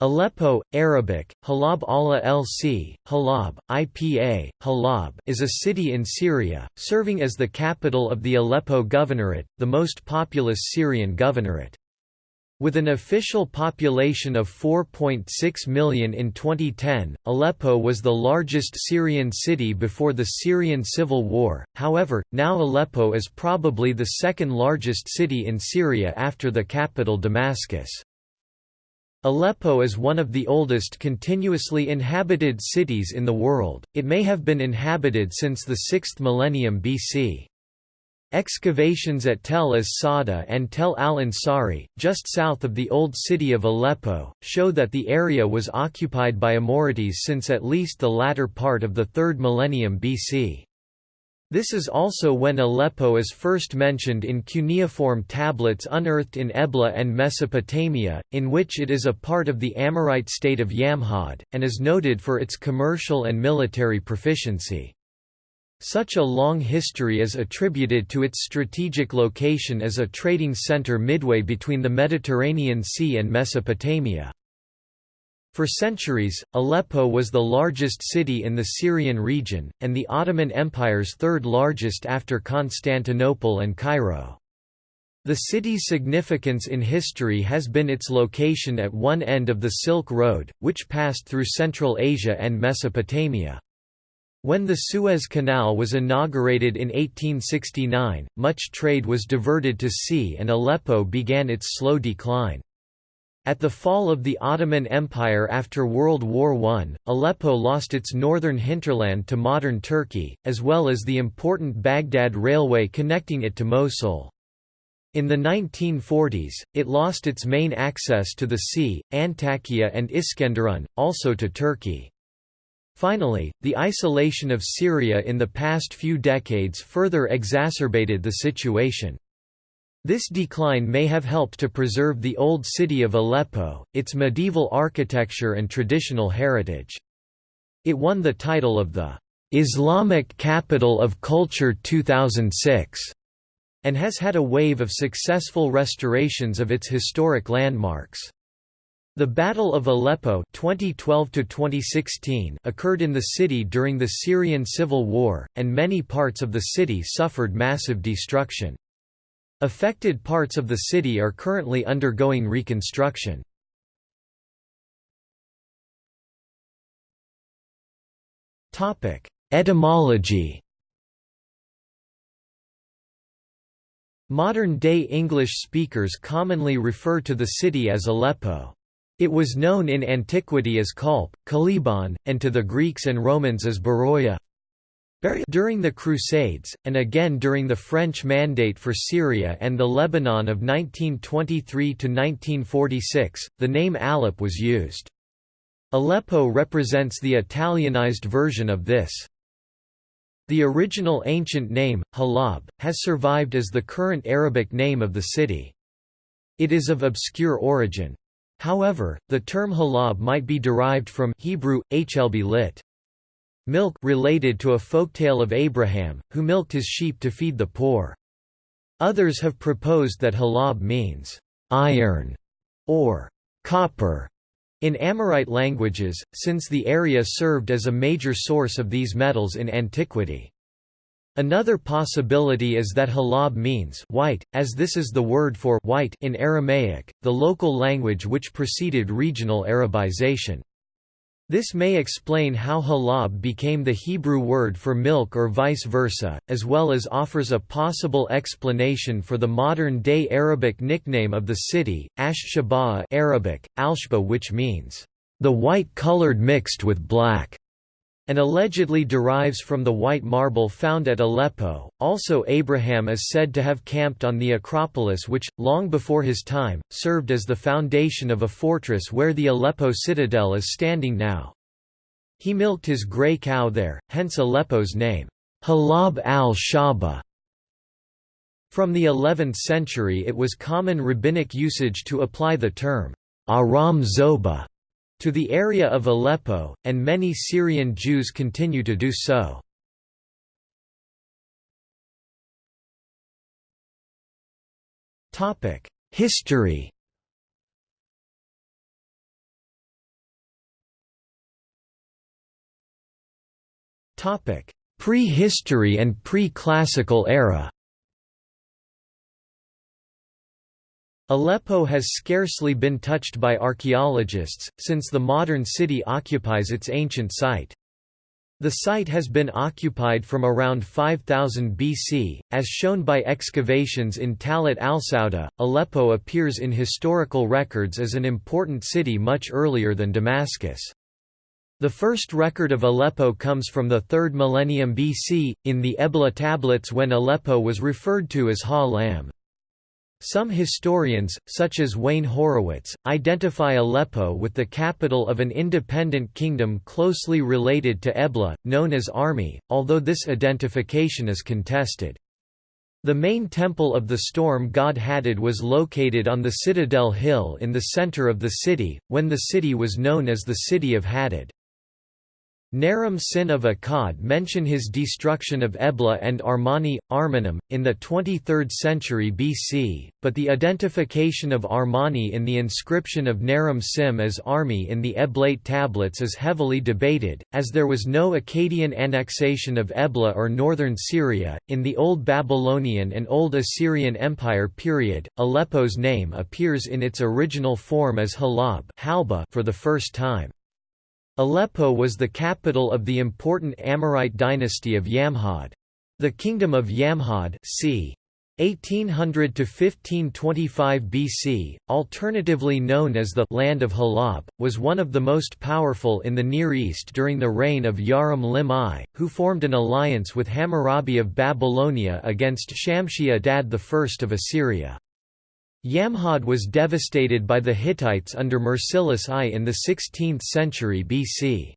Aleppo, Arabic, Halab Allah LC, Halab, IPA, Halab is a city in Syria, serving as the capital of the Aleppo Governorate, the most populous Syrian governorate. With an official population of 4.6 million in 2010, Aleppo was the largest Syrian city before the Syrian civil war, however, now Aleppo is probably the second largest city in Syria after the capital Damascus. Aleppo is one of the oldest continuously inhabited cities in the world, it may have been inhabited since the 6th millennium BC. Excavations at Tel as-Sada and Tel al-Ansari, just south of the old city of Aleppo, show that the area was occupied by Amorites since at least the latter part of the 3rd millennium BC. This is also when Aleppo is first mentioned in cuneiform tablets unearthed in Ebla and Mesopotamia, in which it is a part of the Amorite state of Yamhad, and is noted for its commercial and military proficiency. Such a long history is attributed to its strategic location as a trading center midway between the Mediterranean Sea and Mesopotamia. For centuries, Aleppo was the largest city in the Syrian region, and the Ottoman Empire's third largest after Constantinople and Cairo. The city's significance in history has been its location at one end of the Silk Road, which passed through Central Asia and Mesopotamia. When the Suez Canal was inaugurated in 1869, much trade was diverted to sea and Aleppo began its slow decline. At the fall of the Ottoman Empire after World War I, Aleppo lost its northern hinterland to modern Turkey, as well as the important Baghdad Railway connecting it to Mosul. In the 1940s, it lost its main access to the sea, Antakya and Iskenderun, also to Turkey. Finally, the isolation of Syria in the past few decades further exacerbated the situation. This decline may have helped to preserve the old city of Aleppo, its medieval architecture and traditional heritage. It won the title of the Islamic Capital of Culture 2006 and has had a wave of successful restorations of its historic landmarks. The Battle of Aleppo 2012 occurred in the city during the Syrian civil war, and many parts of the city suffered massive destruction. Affected parts of the city are currently undergoing reconstruction. Etymology Modern-day English speakers commonly refer to the city as Aleppo. It was known in antiquity as Kalp, Kaliban, and to the Greeks and Romans as Beroia. During the Crusades, and again during the French Mandate for Syria and the Lebanon of 1923–1946, the name Alep was used. Aleppo represents the Italianized version of this. The original ancient name, Halab, has survived as the current Arabic name of the city. It is of obscure origin. However, the term halab might be derived from Hebrew, hlb lit. Milk related to a folktale of Abraham, who milked his sheep to feed the poor. Others have proposed that halab means iron or copper in Amorite languages, since the area served as a major source of these metals in antiquity. Another possibility is that halab means white, as this is the word for white in Aramaic, the local language which preceded regional Arabization. This may explain how halab became the Hebrew word for milk or vice versa, as well as offers a possible explanation for the modern-day Arabic nickname of the city, Ash Shaba'a Arabic, which means, "...the white colored mixed with black." And allegedly derives from the white marble found at Aleppo. Also, Abraham is said to have camped on the Acropolis, which, long before his time, served as the foundation of a fortress where the Aleppo citadel is standing now. He milked his grey cow there, hence Aleppo's name, Halab al-Shaba. From the 11th century it was common rabbinic usage to apply the term, Aram Zoba to the area of Aleppo, and many Syrian Jews continue to do so. History Prehistory and pre-classical era Aleppo has scarcely been touched by archaeologists, since the modern city occupies its ancient site. The site has been occupied from around 5000 BC, as shown by excavations in Talat al-Sauda. Aleppo appears in historical records as an important city much earlier than Damascus. The first record of Aleppo comes from the 3rd millennium BC, in the Ebla tablets when Aleppo was referred to as Ha-Lam. Some historians, such as Wayne Horowitz, identify Aleppo with the capital of an independent kingdom closely related to Ebla, known as Armi, although this identification is contested. The main temple of the storm god Hadad was located on the Citadel Hill in the center of the city, when the city was known as the City of Hadad. Naram Sin of Akkad mention his destruction of Ebla and Armani, Armanum, in the 23rd century BC, but the identification of Armani in the inscription of Naram Sin as Armi in the Eblaite tablets is heavily debated, as there was no Akkadian annexation of Ebla or northern Syria. In the Old Babylonian and Old Assyrian Empire period, Aleppo's name appears in its original form as Halab for the first time. Aleppo was the capital of the important Amorite dynasty of Yamhad. The kingdom of Yamhad c. 1800 to 1525 BC, alternatively known as the Land of Halab, was one of the most powerful in the Near East during the reign of Yarim-Lim I, who formed an alliance with Hammurabi of Babylonia against Shamshi-Adad I of Assyria. Yamhad was devastated by the Hittites under Mursilis I in the 16th century BC.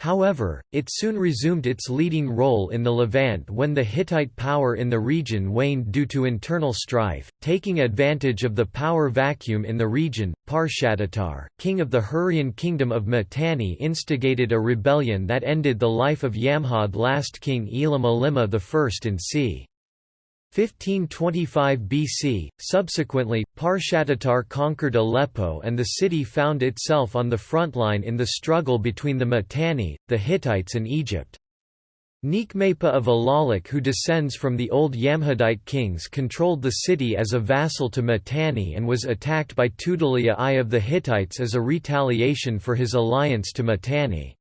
However, it soon resumed its leading role in the Levant when the Hittite power in the region waned due to internal strife. Taking advantage of the power vacuum in the region, Parshatatar, king of the Hurrian kingdom of Mitanni, instigated a rebellion that ended the life of Yamhad last king Elam Alima I in c. 1525 BC. Subsequently, Parshatatar conquered Aleppo and the city found itself on the front line in the struggle between the Mitanni, the Hittites and Egypt. Niqmepa of Alalakh who descends from the old Yamhadite kings controlled the city as a vassal to Mitanni and was attacked by Tudhaliya I of the Hittites as a retaliation for his alliance to Mitanni.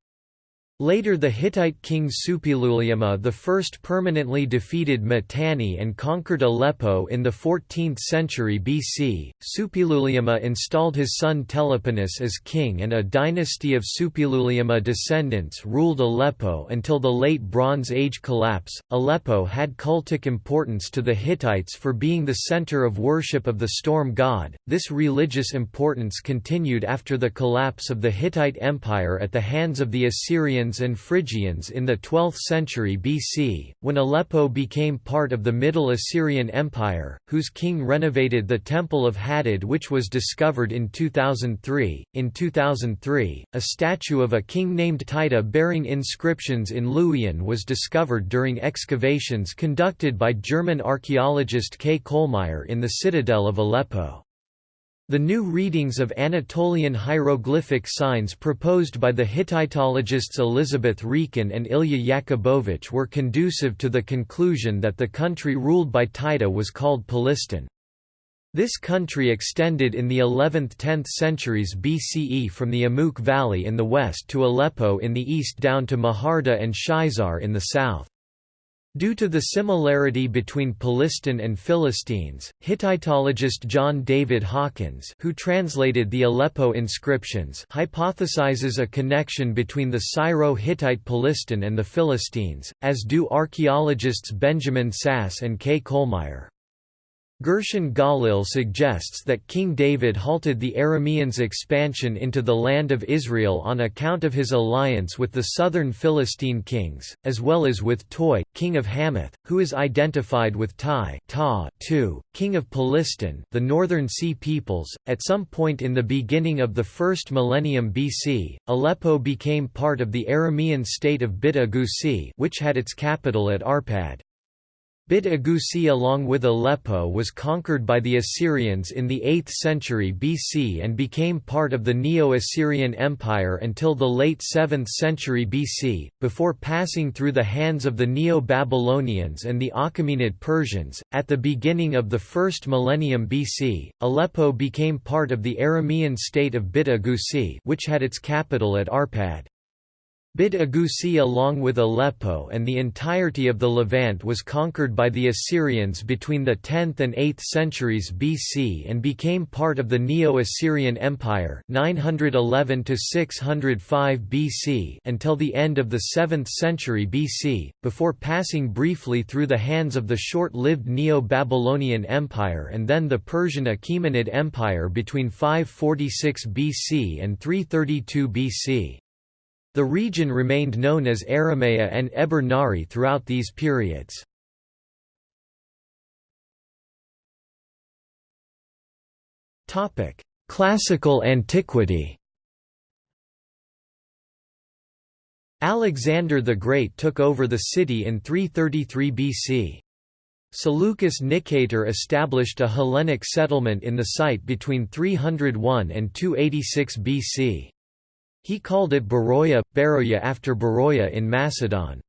Later the Hittite king Suppiluliuma I permanently defeated Mitanni and conquered Aleppo in the 14th century BC. Suppiluliuma installed his son Telipinu as king and a dynasty of Suppiluliuma descendants ruled Aleppo until the Late Bronze Age collapse. Aleppo had cultic importance to the Hittites for being the center of worship of the storm god. This religious importance continued after the collapse of the Hittite Empire at the hands of the Assyrians and Phrygians in the 12th century BC, when Aleppo became part of the Middle Assyrian Empire, whose king renovated the Temple of Hadad which was discovered in 2003. In 2003, a statue of a king named Tita bearing inscriptions in Luwian was discovered during excavations conducted by German archaeologist K. Kohlmeyer in the citadel of Aleppo. The new readings of Anatolian hieroglyphic signs proposed by the Hittitologists Elizabeth Rieken and Ilya Yakubovich were conducive to the conclusion that the country ruled by Tita was called Polistan. This country extended in the 11th–10th centuries BCE from the Amuq Valley in the west to Aleppo in the east down to Maharda and Shaizar in the south. Due to the similarity between Polistan and Philistines, Hittitologist John David Hawkins who translated the Aleppo inscriptions hypothesizes a connection between the Syro-Hittite Polistan and the Philistines, as do archaeologists Benjamin Sass and Kay Kohlmeyer. Gershon Galil suggests that King David halted the Arameans' expansion into the land of Israel on account of his alliance with the southern Philistine kings, as well as with Toi, king of Hamath, who is identified with Taita, too, king of Polistan the northern sea peoples. At some point in the beginning of the first millennium BC, Aleppo became part of the Aramean state of Bit Agusi which had its capital at Arpad. Bit Agusi along with Aleppo was conquered by the Assyrians in the 8th century BC and became part of the Neo-Assyrian Empire until the late 7th century BC, before passing through the hands of the Neo-Babylonians and the Achaemenid Persians. At the beginning of the first millennium BC, Aleppo became part of the Aramean state of Bit Agusi which had its capital at Arpad. Bit Agusi along with Aleppo and the entirety of the Levant was conquered by the Assyrians between the 10th and 8th centuries BC and became part of the Neo-Assyrian Empire 911 BC until the end of the 7th century BC, before passing briefly through the hands of the short-lived Neo-Babylonian Empire and then the Persian Achaemenid Empire between 546 BC and 332 BC. The region remained known as Aramea and Eber Nari throughout these periods. Classical antiquity Alexander the Great took over the city in 333 BC. Seleucus Nicator established a Hellenic settlement in the site between 301 and 286 BC. He called it Beroia, Beroia after Beroia in Macedon.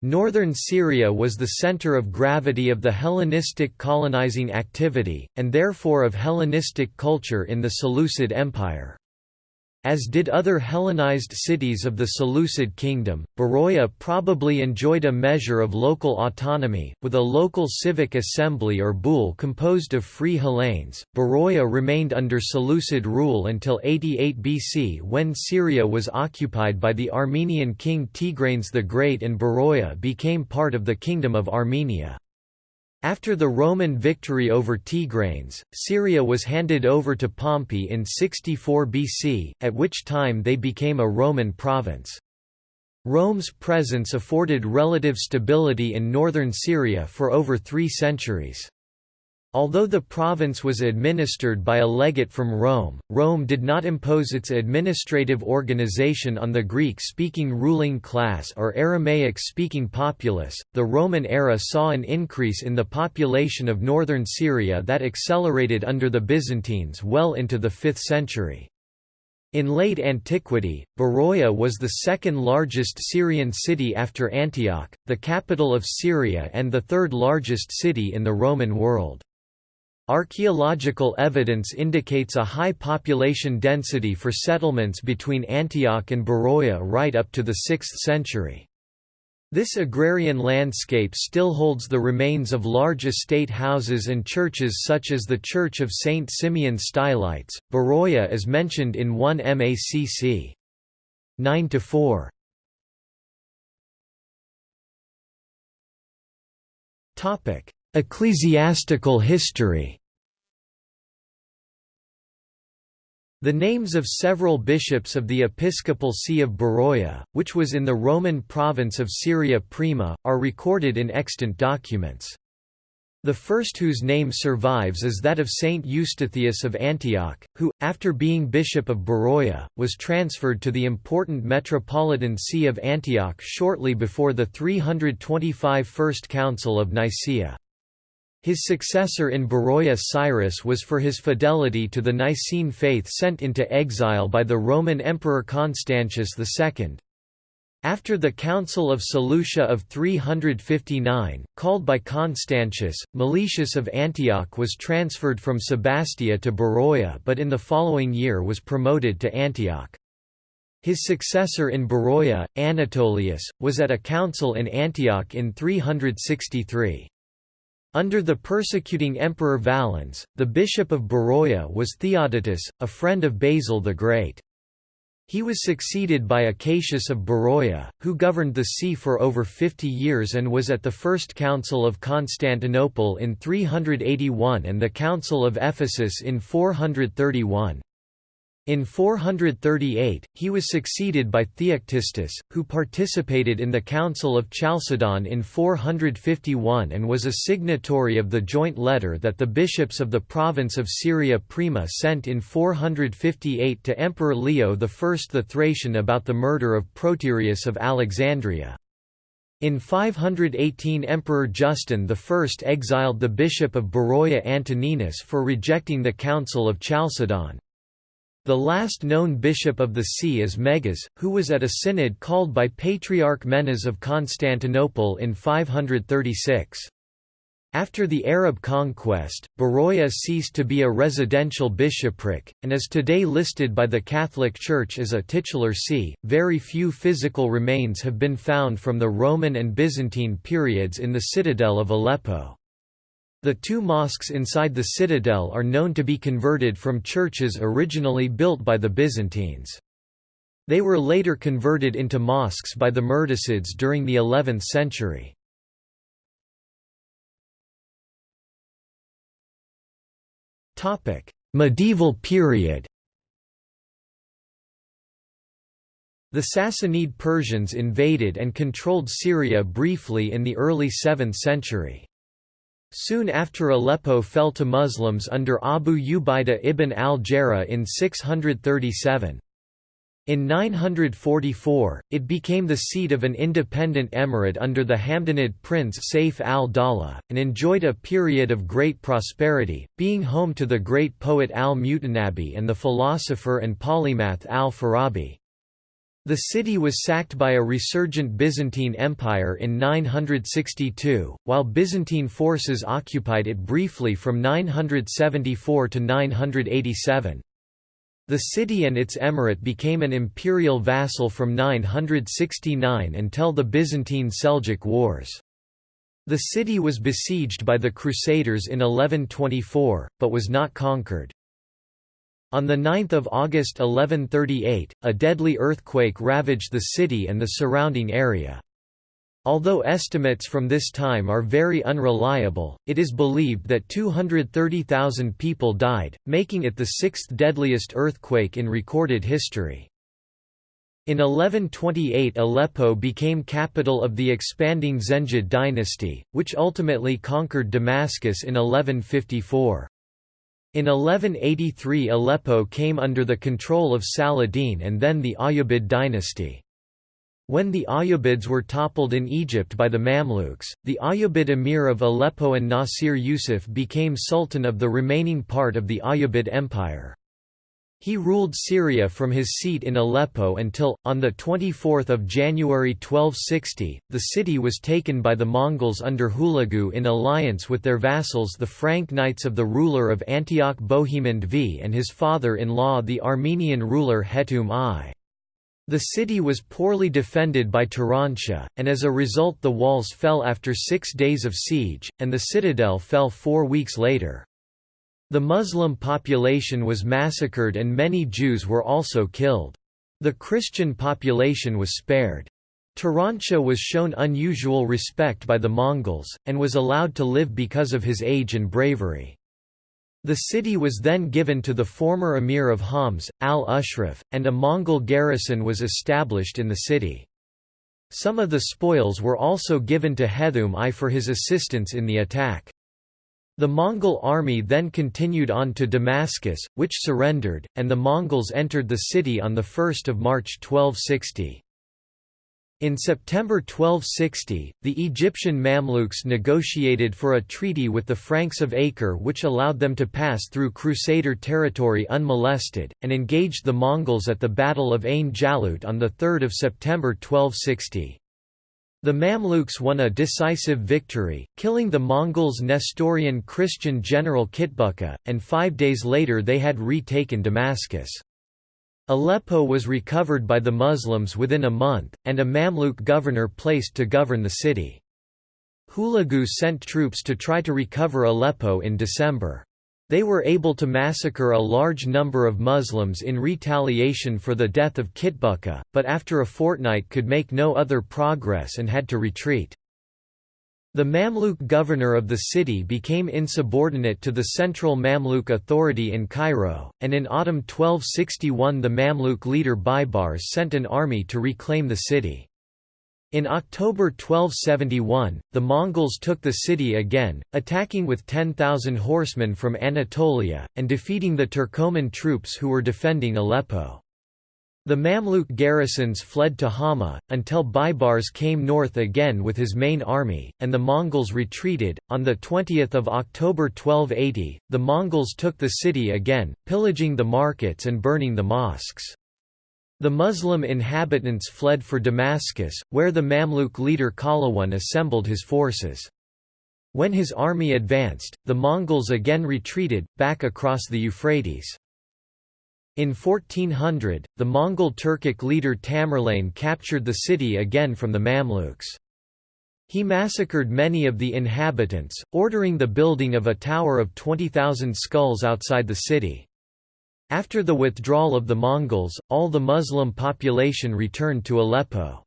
Northern Syria was the center of gravity of the Hellenistic colonizing activity, and therefore of Hellenistic culture in the Seleucid Empire. As did other Hellenized cities of the Seleucid kingdom, Beroia probably enjoyed a measure of local autonomy, with a local civic assembly or boule composed of free Hellenes. Beroia remained under Seleucid rule until 88 BC when Syria was occupied by the Armenian king Tigranes the Great and Beroia became part of the Kingdom of Armenia. After the Roman victory over Tigranes, Syria was handed over to Pompey in 64 BC, at which time they became a Roman province. Rome's presence afforded relative stability in northern Syria for over three centuries. Although the province was administered by a legate from Rome, Rome did not impose its administrative organization on the Greek-speaking ruling class or Aramaic-speaking populace. The Roman era saw an increase in the population of northern Syria that accelerated under the Byzantines well into the 5th century. In late antiquity, Beroia was the second largest Syrian city after Antioch, the capital of Syria and the third largest city in the Roman world. Archaeological evidence indicates a high population density for settlements between Antioch and Beroia right up to the 6th century. This agrarian landscape still holds the remains of large estate houses and churches such as the Church of St. Simeon Stylites. Beroia is mentioned in 1 MACC 9–4. Ecclesiastical history The names of several bishops of the episcopal see of Beroia, which was in the Roman province of Syria Prima, are recorded in extant documents. The first whose name survives is that of Saint Eustathius of Antioch, who, after being bishop of Beroia, was transferred to the important metropolitan see of Antioch shortly before the 325 First Council of Nicaea. His successor in Beroia Cyrus was for his fidelity to the Nicene faith sent into exile by the Roman Emperor Constantius II. After the Council of Seleucia of 359, called by Constantius, Meletius of Antioch was transferred from Sebastia to Beroia but in the following year was promoted to Antioch. His successor in Beroia, Anatolius, was at a council in Antioch in 363. Under the persecuting Emperor Valens, the bishop of Beroia was Theodotus, a friend of Basil the Great. He was succeeded by Acacius of Beroia, who governed the see for over 50 years and was at the First Council of Constantinople in 381 and the Council of Ephesus in 431. In 438, he was succeeded by Theoctistus, who participated in the Council of Chalcedon in 451 and was a signatory of the joint letter that the bishops of the province of Syria Prima sent in 458 to Emperor Leo I the Thracian about the murder of Proterius of Alexandria. In 518 Emperor Justin I exiled the bishop of Beroia Antoninus for rejecting the Council of Chalcedon. The last known bishop of the see is Megas, who was at a synod called by Patriarch Menas of Constantinople in 536. After the Arab conquest, Beroia ceased to be a residential bishopric, and is today listed by the Catholic Church as a titular see. Very few physical remains have been found from the Roman and Byzantine periods in the citadel of Aleppo. The two mosques inside the citadel are known to be converted from churches originally built by the Byzantines. They were later converted into mosques by the Mirdasids during the 11th century. Medieval period. The Sassanid Persians invaded and controlled Syria briefly in the early 7th century. Soon after Aleppo fell to Muslims under Abu Ubaidah ibn al-Jarrah in 637. In 944, it became the seat of an independent emirate under the Hamdanid prince Saif al-Dawla, and enjoyed a period of great prosperity, being home to the great poet al-Mutanabbi and the philosopher and polymath al-Farabi. The city was sacked by a resurgent Byzantine Empire in 962, while Byzantine forces occupied it briefly from 974 to 987. The city and its emirate became an imperial vassal from 969 until the Byzantine Seljuk Wars. The city was besieged by the Crusaders in 1124, but was not conquered. On 9 August 1138, a deadly earthquake ravaged the city and the surrounding area. Although estimates from this time are very unreliable, it is believed that 230,000 people died, making it the sixth deadliest earthquake in recorded history. In 1128 Aleppo became capital of the expanding Zengid dynasty, which ultimately conquered Damascus in 1154. In 1183 Aleppo came under the control of Saladin and then the Ayyubid dynasty. When the Ayyubids were toppled in Egypt by the Mamluks, the Ayyubid emir of Aleppo and Nasir Yusuf became sultan of the remaining part of the Ayyubid Empire. He ruled Syria from his seat in Aleppo until, on 24 January 1260, the city was taken by the Mongols under Hulagu in alliance with their vassals the Frank Knights of the ruler of Antioch Bohemond V and his father-in-law the Armenian ruler Hethum I. The city was poorly defended by Turanshah, and as a result the walls fell after six days of siege, and the citadel fell four weeks later. The Muslim population was massacred and many Jews were also killed. The Christian population was spared. Turanshah was shown unusual respect by the Mongols, and was allowed to live because of his age and bravery. The city was then given to the former emir of Homs, al-Ashraf, and a Mongol garrison was established in the city. Some of the spoils were also given to Hethum I for his assistance in the attack. The Mongol army then continued on to Damascus, which surrendered, and the Mongols entered the city on 1 March 1260. In September 1260, the Egyptian Mamluks negotiated for a treaty with the Franks of Acre which allowed them to pass through Crusader territory unmolested, and engaged the Mongols at the Battle of Ain Jalut on 3 September 1260. The Mamluks won a decisive victory, killing the Mongols' Nestorian Christian general Kitbuka, and five days later they had retaken Damascus. Aleppo was recovered by the Muslims within a month, and a Mamluk governor placed to govern the city. Hulagu sent troops to try to recover Aleppo in December. They were able to massacre a large number of Muslims in retaliation for the death of Kitbuka, but after a fortnight could make no other progress and had to retreat. The Mamluk governor of the city became insubordinate to the central Mamluk authority in Cairo, and in autumn 1261 the Mamluk leader Baibars sent an army to reclaim the city. In October 1271, the Mongols took the city again, attacking with 10,000 horsemen from Anatolia, and defeating the Turkoman troops who were defending Aleppo. The Mamluk garrisons fled to Hama, until Baibars came north again with his main army, and the Mongols retreated. On 20 October 1280, the Mongols took the city again, pillaging the markets and burning the mosques. The Muslim inhabitants fled for Damascus, where the Mamluk leader Qalawun assembled his forces. When his army advanced, the Mongols again retreated, back across the Euphrates. In 1400, the Mongol Turkic leader Tamerlane captured the city again from the Mamluks. He massacred many of the inhabitants, ordering the building of a tower of 20,000 skulls outside the city. After the withdrawal of the Mongols, all the Muslim population returned to Aleppo.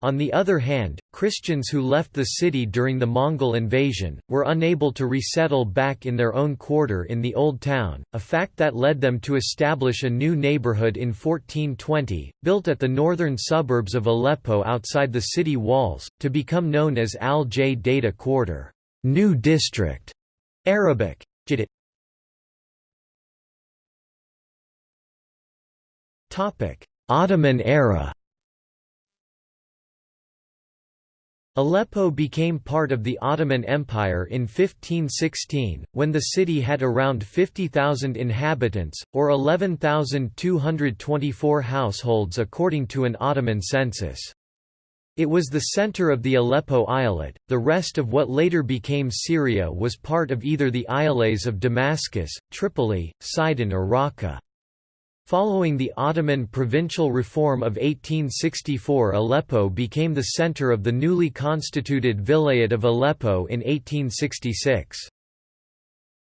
On the other hand, Christians who left the city during the Mongol invasion, were unable to resettle back in their own quarter in the Old Town, a fact that led them to establish a new neighborhood in 1420, built at the northern suburbs of Aleppo outside the city walls, to become known as Al-Jadida Quarter. New District", Arabic, Ottoman era Aleppo became part of the Ottoman Empire in 1516, when the city had around 50,000 inhabitants, or 11,224 households according to an Ottoman census. It was the center of the Aleppo Eyalet. The rest of what later became Syria was part of either the Eyalets of Damascus, Tripoli, Sidon or Raqqa. Following the Ottoman provincial reform of 1864 Aleppo became the center of the newly constituted Vilayet of Aleppo in 1866.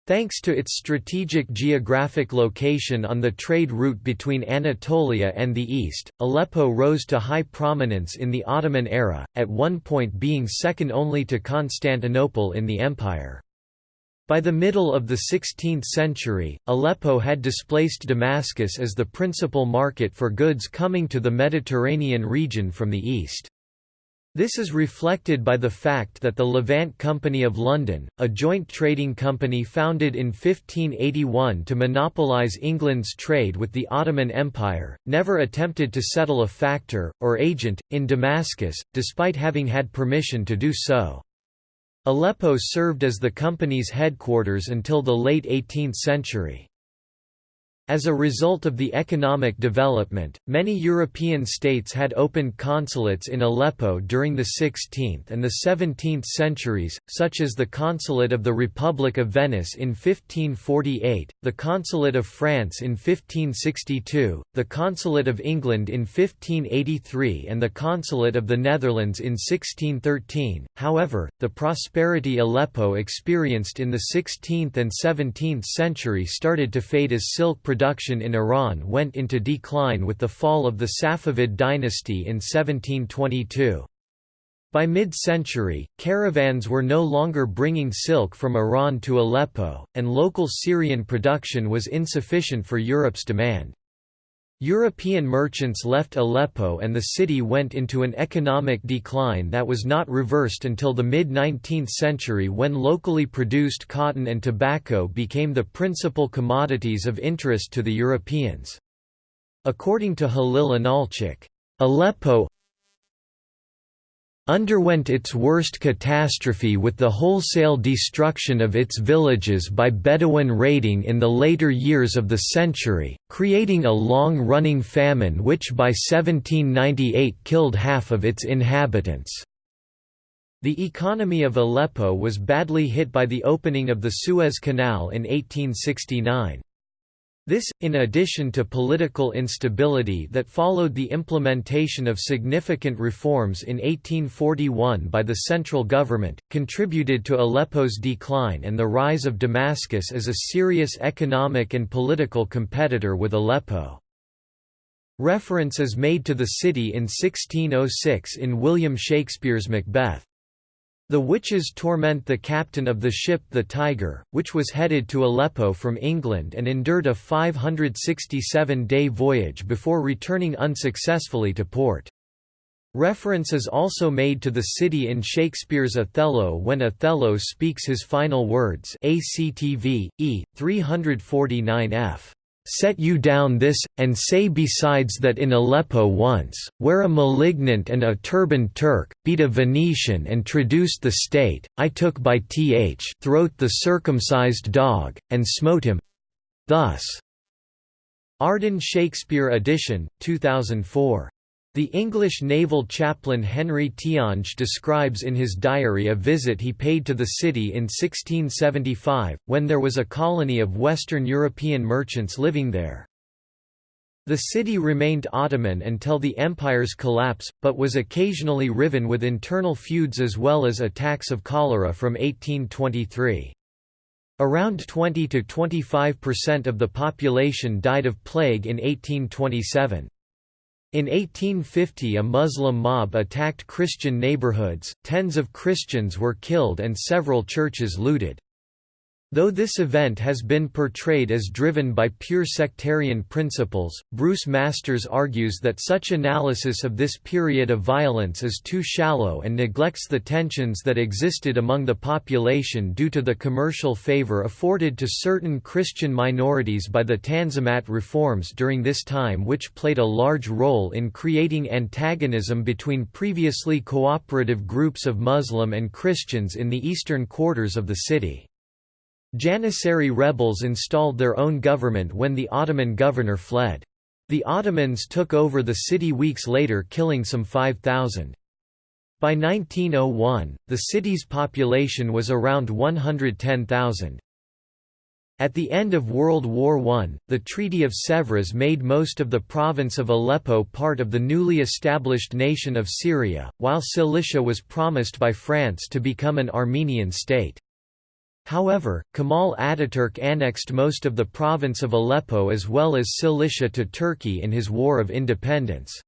Thanks to its strategic geographic location on the trade route between Anatolia and the east, Aleppo rose to high prominence in the Ottoman era, at one point being second only to Constantinople in the empire. By the middle of the 16th century, Aleppo had displaced Damascus as the principal market for goods coming to the Mediterranean region from the east. This is reflected by the fact that the Levant Company of London, a joint trading company founded in 1581 to monopolise England's trade with the Ottoman Empire, never attempted to settle a factor, or agent, in Damascus, despite having had permission to do so. Aleppo served as the company's headquarters until the late 18th century. As a result of the economic development, many European states had opened consulates in Aleppo during the 16th and the 17th centuries, such as the Consulate of the Republic of Venice in 1548, the Consulate of France in 1562, the Consulate of England in 1583 and the Consulate of the Netherlands in 1613. However, the prosperity Aleppo experienced in the 16th and 17th century started to fade as silk production production in Iran went into decline with the fall of the Safavid dynasty in 1722. By mid-century, caravans were no longer bringing silk from Iran to Aleppo, and local Syrian production was insufficient for Europe's demand. European merchants left Aleppo and the city went into an economic decline that was not reversed until the mid-19th century when locally produced cotton and tobacco became the principal commodities of interest to the Europeans. According to Halil Inalcik, Aleppo underwent its worst catastrophe with the wholesale destruction of its villages by Bedouin raiding in the later years of the century, creating a long-running famine which by 1798 killed half of its inhabitants. The economy of Aleppo was badly hit by the opening of the Suez Canal in 1869. This, in addition to political instability that followed the implementation of significant reforms in 1841 by the central government, contributed to Aleppo's decline and the rise of Damascus as a serious economic and political competitor with Aleppo. Reference is made to the city in 1606 in William Shakespeare's Macbeth. The witches torment the captain of the ship the Tiger, which was headed to Aleppo from England and endured a 567-day voyage before returning unsuccessfully to port. Reference is also made to the city in Shakespeare's Othello when Othello speaks his final words ACTV, E. 349 f. set you down this, and say besides that in Aleppo once, where a malignant and a turbaned Turk, beat a Venetian and traduced the state, I took by th throat the circumcised dog, and smote him thus. Arden Shakespeare edition, 2004. The English naval chaplain Henry Teonge describes in his diary a visit he paid to the city in 1675, when there was a colony of Western European merchants living there. The city remained Ottoman until the empire's collapse, but was occasionally riven with internal feuds as well as attacks of cholera from 1823. Around 20–25% of the population died of plague in 1827. In 1850 a Muslim mob attacked Christian neighborhoods, tens of Christians were killed and several churches looted. Though this event has been portrayed as driven by pure sectarian principles, Bruce Masters argues that such analysis of this period of violence is too shallow and neglects the tensions that existed among the population due to the commercial favor afforded to certain Christian minorities by the Tanzimat reforms during this time which played a large role in creating antagonism between previously cooperative groups of Muslim and Christians in the eastern quarters of the city. Janissary rebels installed their own government when the Ottoman governor fled. The Ottomans took over the city weeks later killing some 5,000. By 1901, the city's population was around 110,000. At the end of World War I, the Treaty of Sèvres made most of the province of Aleppo part of the newly established nation of Syria, while Cilicia was promised by France to become an Armenian state. However, Kemal Ataturk annexed most of the province of Aleppo as well as Cilicia to Turkey in his War of Independence.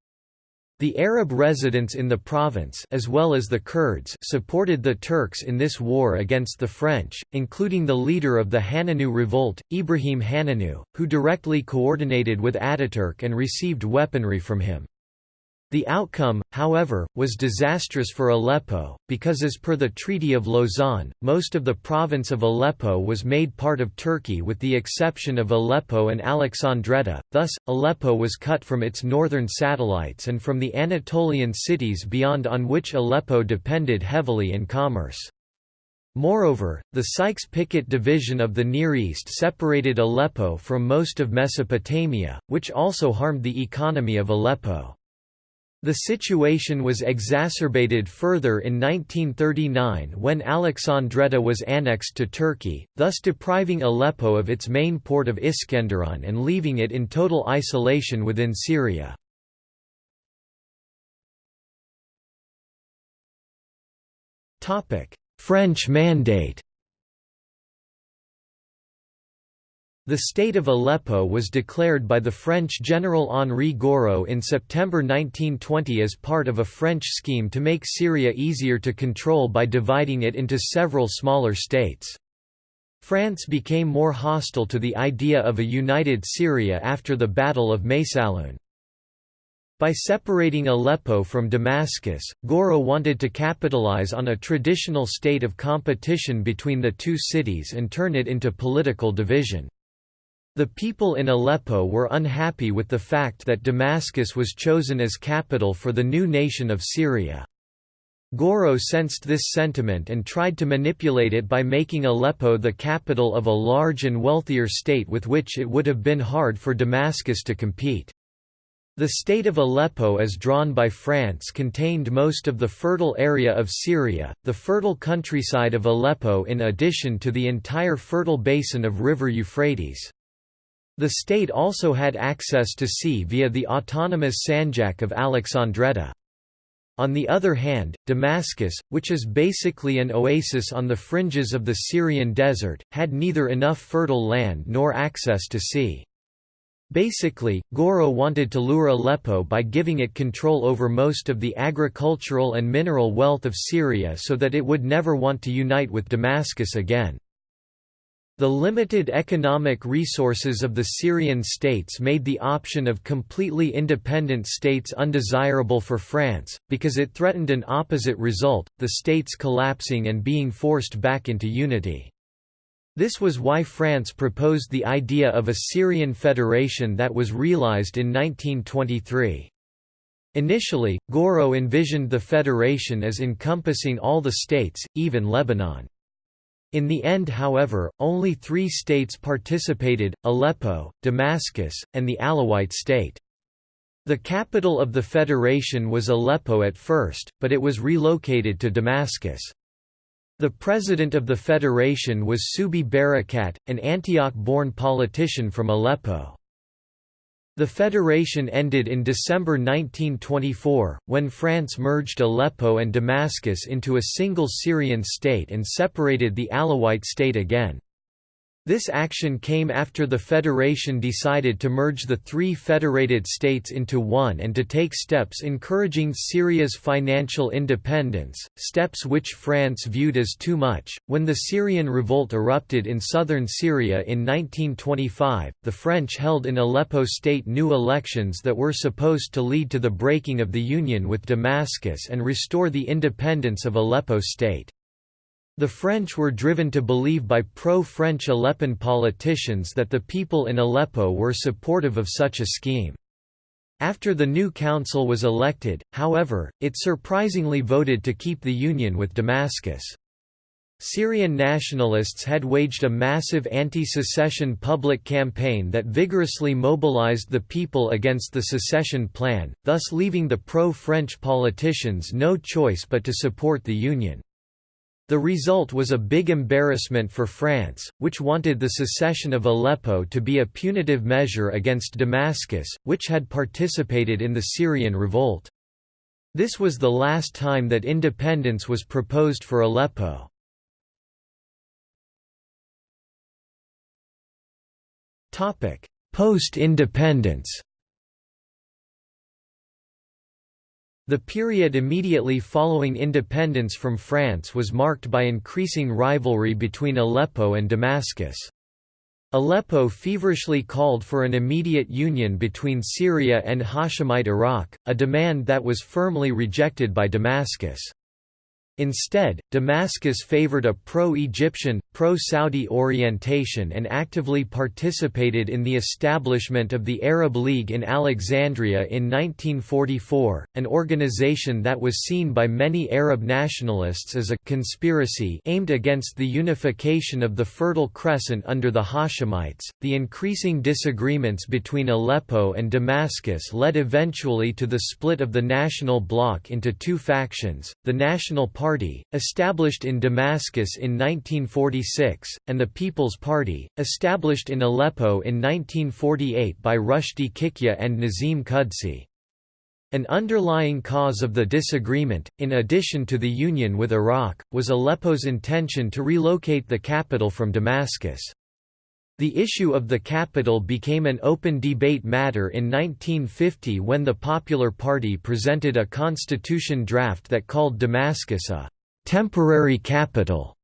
The Arab residents in the province as well as the Kurds supported the Turks in this war against the French, including the leader of the Hananu revolt, Ibrahim Hananu, who directly coordinated with Ataturk and received weaponry from him. The outcome, however, was disastrous for Aleppo, because as per the Treaty of Lausanne, most of the province of Aleppo was made part of Turkey with the exception of Aleppo and Alexandretta, thus, Aleppo was cut from its northern satellites and from the Anatolian cities beyond on which Aleppo depended heavily in commerce. Moreover, the Sykes-Picot division of the Near East separated Aleppo from most of Mesopotamia, which also harmed the economy of Aleppo. The situation was exacerbated further in 1939 when Alexandretta was annexed to Turkey, thus depriving Aleppo of its main port of Iskenderun and leaving it in total isolation within Syria. French Mandate The state of Aleppo was declared by the French General Henri Gouraud in September 1920 as part of a French scheme to make Syria easier to control by dividing it into several smaller states. France became more hostile to the idea of a united Syria after the Battle of Maysalun. By separating Aleppo from Damascus, Gouraud wanted to capitalize on a traditional state of competition between the two cities and turn it into political division. The people in Aleppo were unhappy with the fact that Damascus was chosen as capital for the new nation of Syria. Gouraud sensed this sentiment and tried to manipulate it by making Aleppo the capital of a large and wealthier state with which it would have been hard for Damascus to compete. The state of Aleppo as drawn by France contained most of the fertile area of Syria, the fertile countryside of Aleppo in addition to the entire fertile basin of river Euphrates. The state also had access to sea via the autonomous Sanjak of Alexandretta. On the other hand, Damascus, which is basically an oasis on the fringes of the Syrian desert, had neither enough fertile land nor access to sea. Basically, Gouraud wanted to lure Aleppo by giving it control over most of the agricultural and mineral wealth of Syria so that it would never want to unite with Damascus again. The limited economic resources of the Syrian states made the option of completely independent states undesirable for France, because it threatened an opposite result, the states collapsing and being forced back into unity. This was why France proposed the idea of a Syrian federation that was realized in 1923. Initially, Gouraud envisioned the federation as encompassing all the states, even Lebanon. In the end however, only three states participated, Aleppo, Damascus, and the Alawite state. The capital of the federation was Aleppo at first, but it was relocated to Damascus. The president of the federation was Subhi Barakat, an Antioch-born politician from Aleppo. The federation ended in December 1924, when France merged Aleppo and Damascus into a single Syrian state and separated the Alawite state again. This action came after the federation decided to merge the three federated states into one and to take steps encouraging Syria's financial independence, steps which France viewed as too much. When the Syrian revolt erupted in southern Syria in 1925, the French held in Aleppo state new elections that were supposed to lead to the breaking of the union with Damascus and restore the independence of Aleppo state. The French were driven to believe by pro-French Aleppan politicians that the people in Aleppo were supportive of such a scheme. After the new council was elected, however, it surprisingly voted to keep the union with Damascus. Syrian nationalists had waged a massive anti-secession public campaign that vigorously mobilized the people against the secession plan, thus leaving the pro-French politicians no choice but to support the union. The result was a big embarrassment for France, which wanted the secession of Aleppo to be a punitive measure against Damascus, which had participated in the Syrian revolt. This was the last time that independence was proposed for Aleppo. Post-independence The period immediately following independence from France was marked by increasing rivalry between Aleppo and Damascus. Aleppo feverishly called for an immediate union between Syria and Hashemite Iraq, a demand that was firmly rejected by Damascus. Instead, Damascus favored a pro-Egyptian, pro-Saudi orientation and actively participated in the establishment of the Arab League in Alexandria in 1944, an organization that was seen by many Arab nationalists as a conspiracy aimed against the unification of the Fertile Crescent under the Hashemites. The increasing disagreements between Aleppo and Damascus led eventually to the split of the National Bloc into two factions, the National Party established in Damascus in 1946, and the People's Party, established in Aleppo in 1948 by Rushdi Kikya and Nazim Qudsi. An underlying cause of the disagreement, in addition to the union with Iraq, was Aleppo's intention to relocate the capital from Damascus. The issue of the capital became an open debate matter in 1950 when the Popular Party presented a constitution draft that called Damascus a «temporary capital».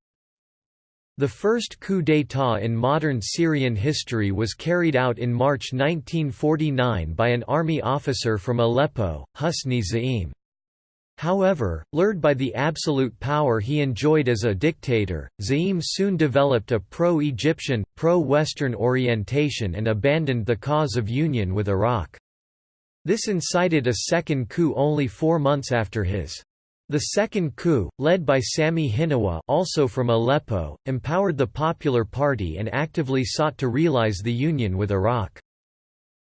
The first coup d'état in modern Syrian history was carried out in March 1949 by an army officer from Aleppo, Husni Zaim. However, lured by the absolute power he enjoyed as a dictator, Zaim soon developed a pro-Egyptian, pro-Western orientation and abandoned the cause of union with Iraq. This incited a second coup only four months after his. The second coup, led by Sami Hinnawi also from Aleppo, empowered the Popular Party and actively sought to realize the union with Iraq.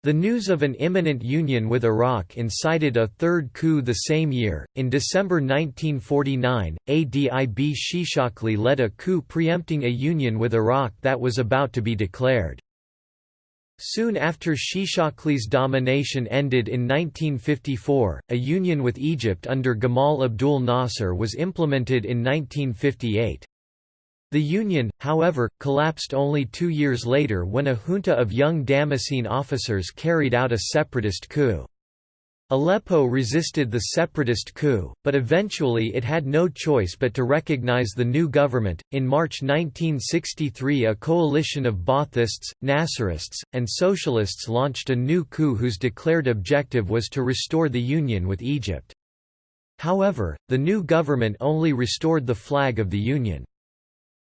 The news of an imminent union with Iraq incited a third coup the same year. In December 1949, Adib Shishakli led a coup preempting a union with Iraq that was about to be declared. Soon after Shishakli's domination ended in 1954, a union with Egypt under Gamal Abdul Nasser was implemented in 1958. The Union, however, collapsed only two years later when a junta of young Damascene officers carried out a separatist coup. Aleppo resisted the separatist coup, but eventually it had no choice but to recognize the new government. In March 1963, a coalition of Baathists, Nasserists, and Socialists launched a new coup whose declared objective was to restore the union with Egypt. However, the new government only restored the flag of the Union.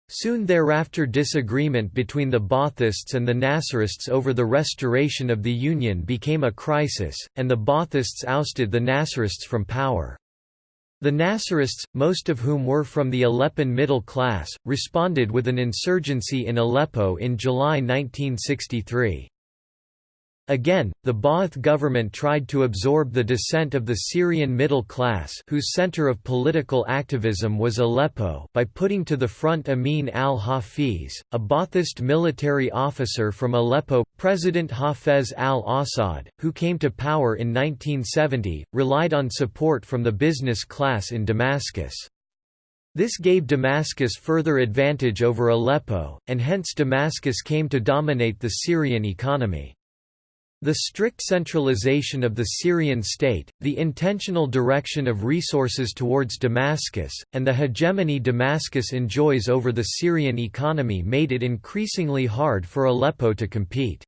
Soon thereafter disagreement between the Baathists and the Nasserists over the restoration of the Union became a crisis, and the Baathists ousted the Nasserists from power. The Nasserists, most of whom were from the Aleppan middle class, responded with an insurgency in Aleppo in July 1963. Again, the Ba'ath government tried to absorb the dissent of the Syrian middle class whose center of political activism was Aleppo by putting to the front Amin al-Hafiz, a Ba'athist military officer from Aleppo. President Hafez al-Assad, who came to power in 1970, relied on support from the business class in Damascus. This gave Damascus further advantage over Aleppo, and hence Damascus came to dominate the Syrian economy. The strict centralization of the Syrian state, the intentional direction of resources towards Damascus, and the hegemony Damascus enjoys over the Syrian economy made it increasingly hard for Aleppo to compete.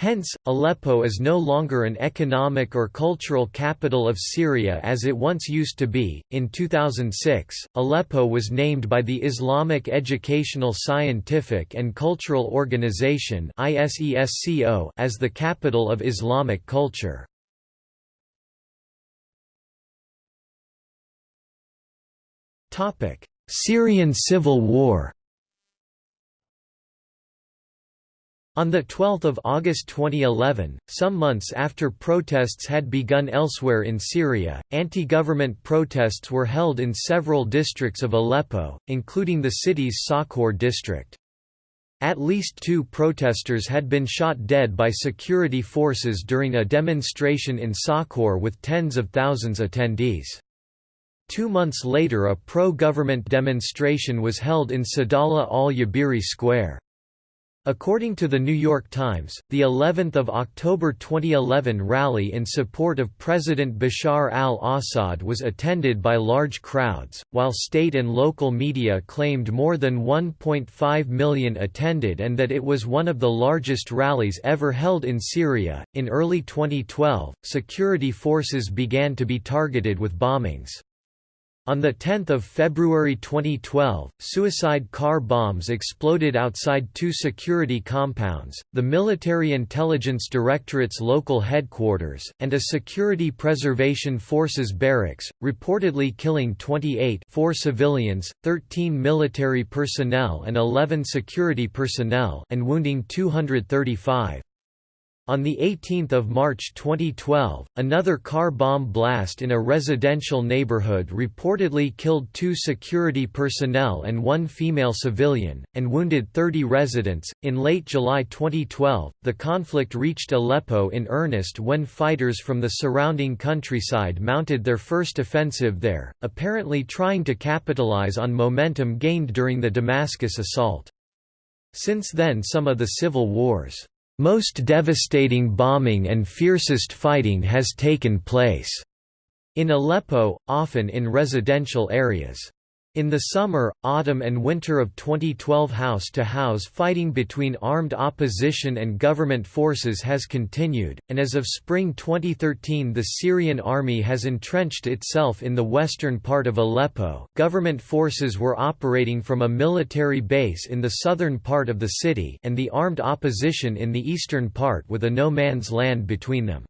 Hence, Aleppo is no longer an economic or cultural capital of Syria as it once used to be. In 2006, Aleppo was named by the Islamic Educational Scientific and Cultural Organization as the capital of Islamic culture. Syrian civil war On 12 August 2011, some months after protests had begun elsewhere in Syria, anti-government protests were held in several districts of Aleppo, including the city's Sakhor district. At least two protesters had been shot dead by security forces during a demonstration in Sakhor with tens of thousands attendees. Two months later a pro-government demonstration was held in Saadallah al-Jabiri Square. According to the New York Times, the 11th of October 2011 rally in support of President Bashar al-Assad was attended by large crowds, while state and local media claimed more than 1.5 million attended and that it was one of the largest rallies ever held in Syria. In early 2012, security forces began to be targeted with bombings. On 10 February 2012, suicide car bombs exploded outside two security compounds, the Military Intelligence Directorate's local headquarters, and a Security Preservation Forces barracks, reportedly killing 28 four civilians, 13 military personnel and 11 security personnel and wounding 235. On 18 March 2012, another car bomb blast in a residential neighborhood reportedly killed two security personnel and one female civilian, and wounded 30 residents. In late July 2012, the conflict reached Aleppo in earnest when fighters from the surrounding countryside mounted their first offensive there, apparently trying to capitalize on momentum gained during the Damascus assault. Since then some of the civil wars most devastating bombing and fiercest fighting has taken place in Aleppo, often in residential areas. In the summer, autumn and winter of 2012 house-to-house -house fighting between armed opposition and government forces has continued, and as of spring 2013 the Syrian army has entrenched itself in the western part of Aleppo. Government forces were operating from a military base in the southern part of the city and the armed opposition in the eastern part with a no-man's land between them.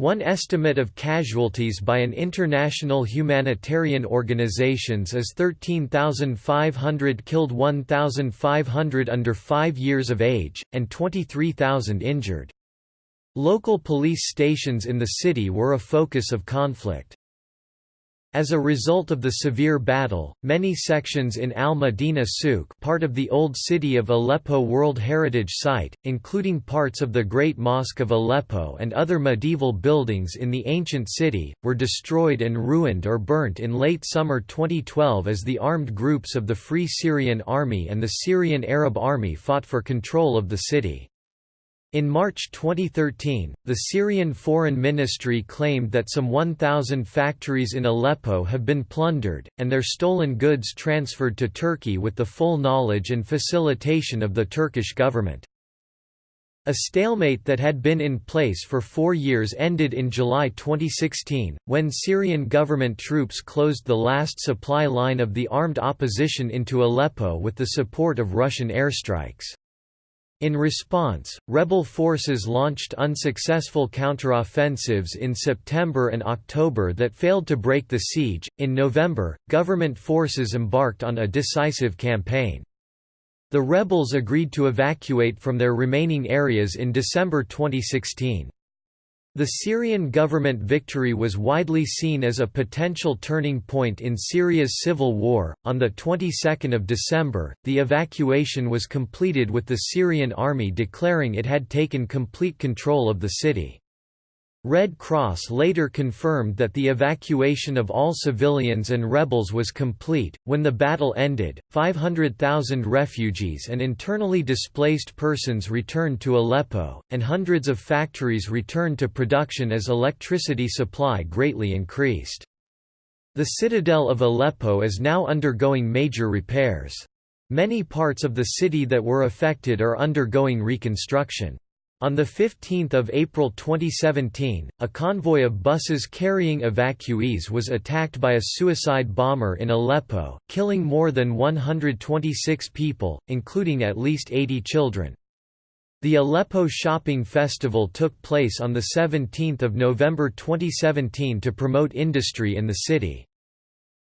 One estimate of casualties by an international humanitarian organizations is 13,500 killed 1,500 under 5 years of age, and 23,000 injured. Local police stations in the city were a focus of conflict. As a result of the severe battle, many sections in Al-Madina Souk part of the Old City of Aleppo World Heritage Site, including parts of the Great Mosque of Aleppo and other medieval buildings in the ancient city, were destroyed and ruined or burnt in late summer 2012 as the armed groups of the Free Syrian Army and the Syrian Arab Army fought for control of the city. In March 2013, the Syrian Foreign Ministry claimed that some 1,000 factories in Aleppo have been plundered, and their stolen goods transferred to Turkey with the full knowledge and facilitation of the Turkish government. A stalemate that had been in place for four years ended in July 2016, when Syrian government troops closed the last supply line of the armed opposition into Aleppo with the support of Russian airstrikes. In response, rebel forces launched unsuccessful counteroffensives in September and October that failed to break the siege. In November, government forces embarked on a decisive campaign. The rebels agreed to evacuate from their remaining areas in December 2016. The Syrian government victory was widely seen as a potential turning point in Syria's civil war. On the 22nd of December, the evacuation was completed with the Syrian army declaring it had taken complete control of the city. Red Cross later confirmed that the evacuation of all civilians and rebels was complete. When the battle ended, 500,000 refugees and internally displaced persons returned to Aleppo, and hundreds of factories returned to production as electricity supply greatly increased. The citadel of Aleppo is now undergoing major repairs. Many parts of the city that were affected are undergoing reconstruction. On 15 April 2017, a convoy of buses carrying evacuees was attacked by a suicide bomber in Aleppo, killing more than 126 people, including at least 80 children. The Aleppo Shopping Festival took place on 17 November 2017 to promote industry in the city.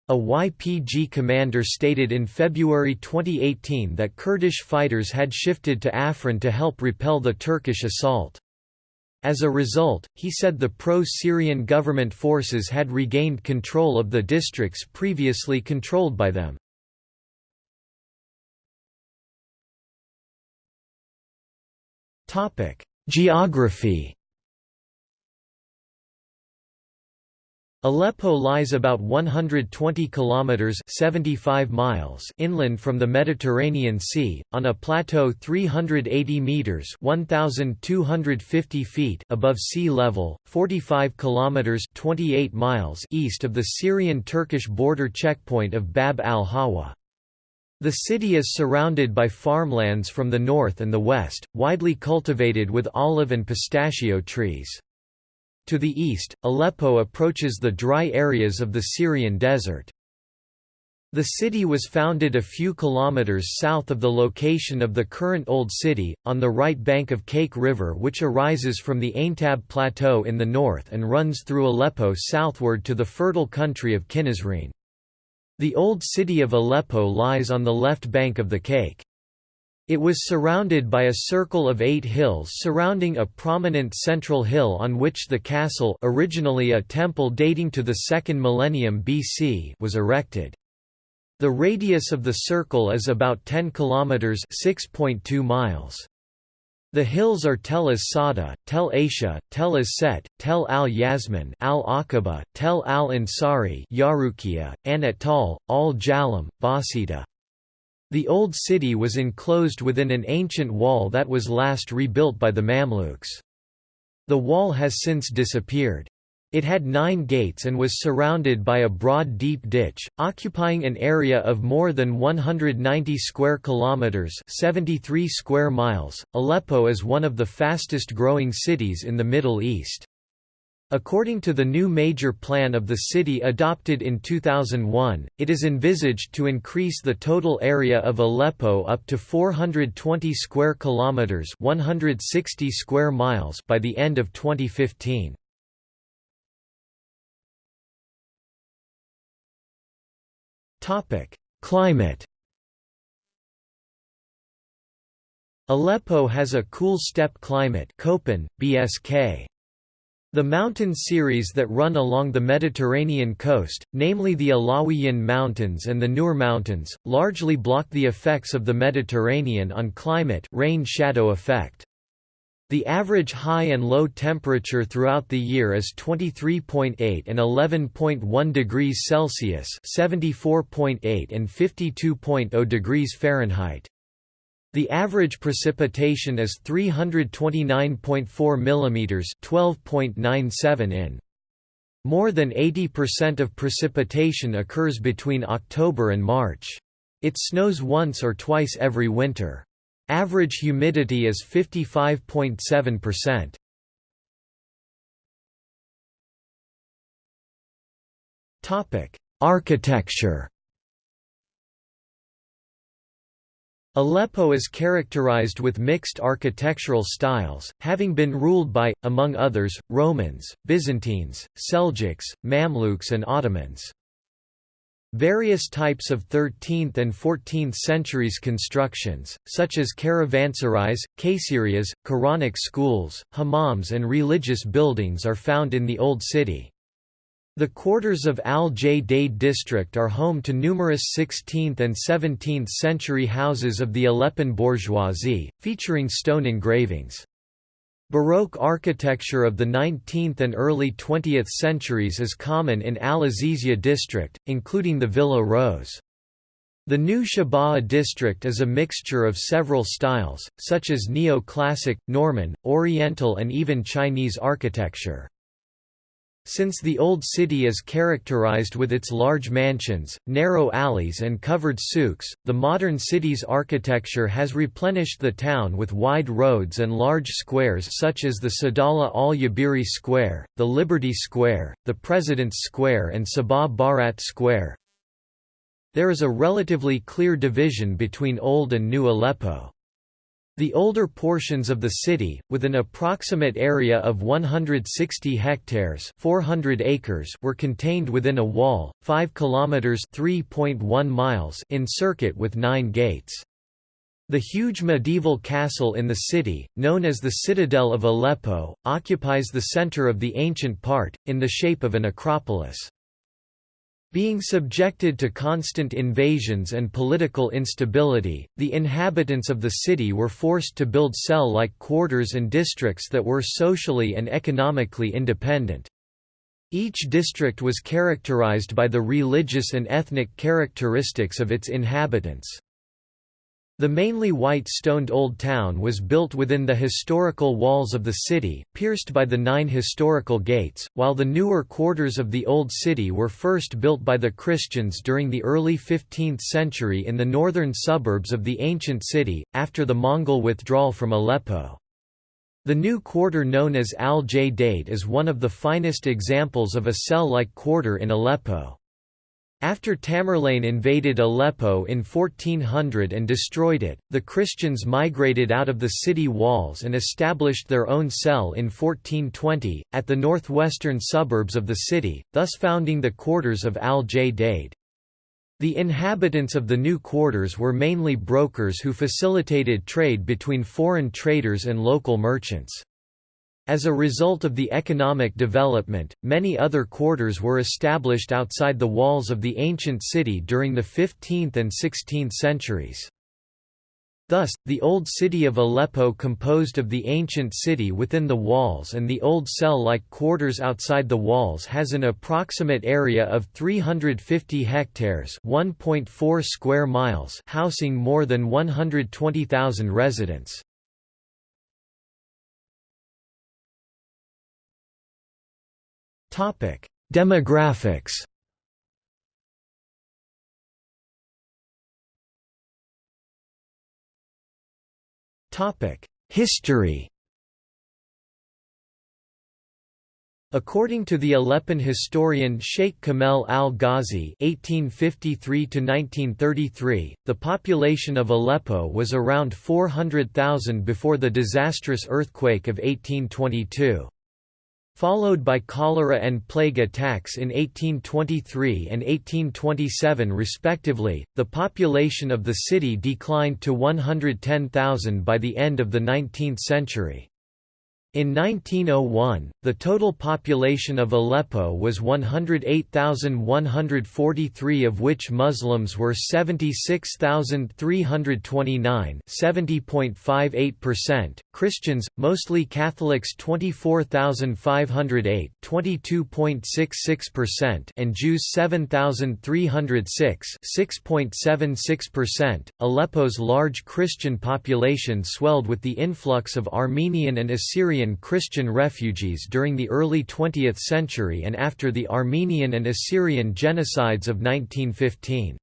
A YPG commander stated in February 2018 that Kurdish fighters had shifted to Afrin to help repel the Turkish assault. As a result, he said the pro-Syrian government forces had regained control of the districts previously controlled by them. Geography Aleppo lies about 120 kilometers (75 miles) inland from the Mediterranean Sea, on a plateau 380 meters (1250 feet) above sea level, 45 kilometers (28 miles) east of the Syrian-Turkish border checkpoint of Bab al-Hawa. The city is surrounded by farmlands from the north and the west, widely cultivated with olive and pistachio trees. To the east, Aleppo approaches the dry areas of the Syrian desert. The city was founded a few kilometers south of the location of the current Old City, on the right bank of Queiq River which arises from the Aintab Plateau in the north and runs through Aleppo southward to the fertile country of Kinizreen. The Old City of Aleppo lies on the left bank of the Queiq. It was surrounded by a circle of eight hills surrounding a prominent central hill on which the castle originally a temple dating to the 2nd millennium BC was erected. The radius of the circle is about 10 kilometers (6.2 miles). The hills are Tel as Sada, Tel Aisha, Tel as Set, Tel al Yasmin, Al Aqaba, Tel al Ansari, Yarukiya, Anatal, Al Jalam, Basida. The old city was enclosed within an ancient wall that was last rebuilt by the Mamluks. The wall has since disappeared. It had nine gates and was surrounded by a broad deep ditch, occupying an area of more than 190 square kilometers, 73 square miles. Aleppo is one of the fastest growing cities in the Middle East. According to the new major plan of the city adopted in 2001, it is envisaged to increase the total area of Aleppo up to 420 square kilometers, 160 square miles by the end of 2015. Topic: Climate Aleppo has a cool steppe climate Köppen, BSK. The mountain series that run along the Mediterranean coast, namely the Alawiyin Mountains and the Nur Mountains, largely block the effects of the Mediterranean on climate rain shadow effect. The average high and low temperature throughout the year is 23.8 and 11.1 degrees Celsius (74.8 and 52.0 degrees Fahrenheit). The average precipitation is 329.4 mm 12.97 in. More than 80% of precipitation occurs between October and March. It snows once or twice every winter. Average humidity is 55.7%. Topic: Architecture. Aleppo is characterized with mixed architectural styles, having been ruled by, among others, Romans, Byzantines, Seljuks, Mamluks and Ottomans. Various types of 13th and 14th centuries constructions, such as caravanserais, caisserias, Quranic schools, hammams and religious buildings are found in the Old City. The quarters of Al-Jadid district are home to numerous 16th and 17th century houses of the Aleppan bourgeoisie, featuring stone engravings. Baroque architecture of the 19th and early 20th centuries is common in Al-Azizia district, including the Villa Rose. The new Shaba'a district is a mixture of several styles, such as neo-classic, Norman, Oriental and even Chinese architecture. Since the Old City is characterized with its large mansions, narrow alleys and covered souks, the modern city's architecture has replenished the town with wide roads and large squares such as the Saadallah al-Jabiri Square, the Liberty Square, the President's Square and Sabaa Bahrat Square. There is a relatively clear division between Old and New Aleppo. The older portions of the city, with an approximate area of 160 hectares 400 acres were contained within a wall, 5 kilometers 3.1 miles in circuit with 9 gates. The huge medieval castle in the city, known as the Citadel of Aleppo, occupies the center of the ancient part, in the shape of an acropolis. Being subjected to constant invasions and political instability, the inhabitants of the city were forced to build cell-like quarters and districts that were socially and economically independent. Each district was characterized by the religious and ethnic characteristics of its inhabitants. The mainly white stoned Old Town was built within the historical walls of the city, pierced by the nine historical gates, while the newer quarters of the Old City were first built by the Christians during the early 15th century in the northern suburbs of the ancient city, after the Mongol withdrawal from Aleppo. The new quarter known as Al-Jadid is one of the finest examples of a cell-like quarter in Aleppo. After Tamerlane invaded Aleppo in 1400 and destroyed it, the Christians migrated out of the city walls and established their own cell in 1420, at the northwestern suburbs of the city, thus founding the quarters of Al-Jadid. The inhabitants of the new quarters were mainly brokers who facilitated trade between foreign traders and local merchants. As a result of the economic development, many other quarters were established outside the walls of the ancient city during the 15th and 16th centuries. Thus, the Old City of Aleppo composed of the ancient city within the walls and the old cell-like quarters outside the walls has an approximate area of 350 hectares 1.4 square miles housing more than 120,000 residents. Topic: Demographics. Topic: History. According to the Aleppan historian Sheikh Kamel al-Ghazi (1853–1933), the population of Aleppo was around 400,000 before the disastrous earthquake of 1822. Followed by cholera and plague attacks in 1823 and 1827 respectively, the population of the city declined to 110,000 by the end of the 19th century. In 1901, the total population of Aleppo was 108,143 of which Muslims were 76,329 70.58%, Christians, mostly Catholics 24,508 22.66% and Jews 7,306 6.76%. Aleppo's large Christian population swelled with the influx of Armenian and Assyrian Christian refugees during the early 20th century and after the Armenian and Assyrian genocides of 1915.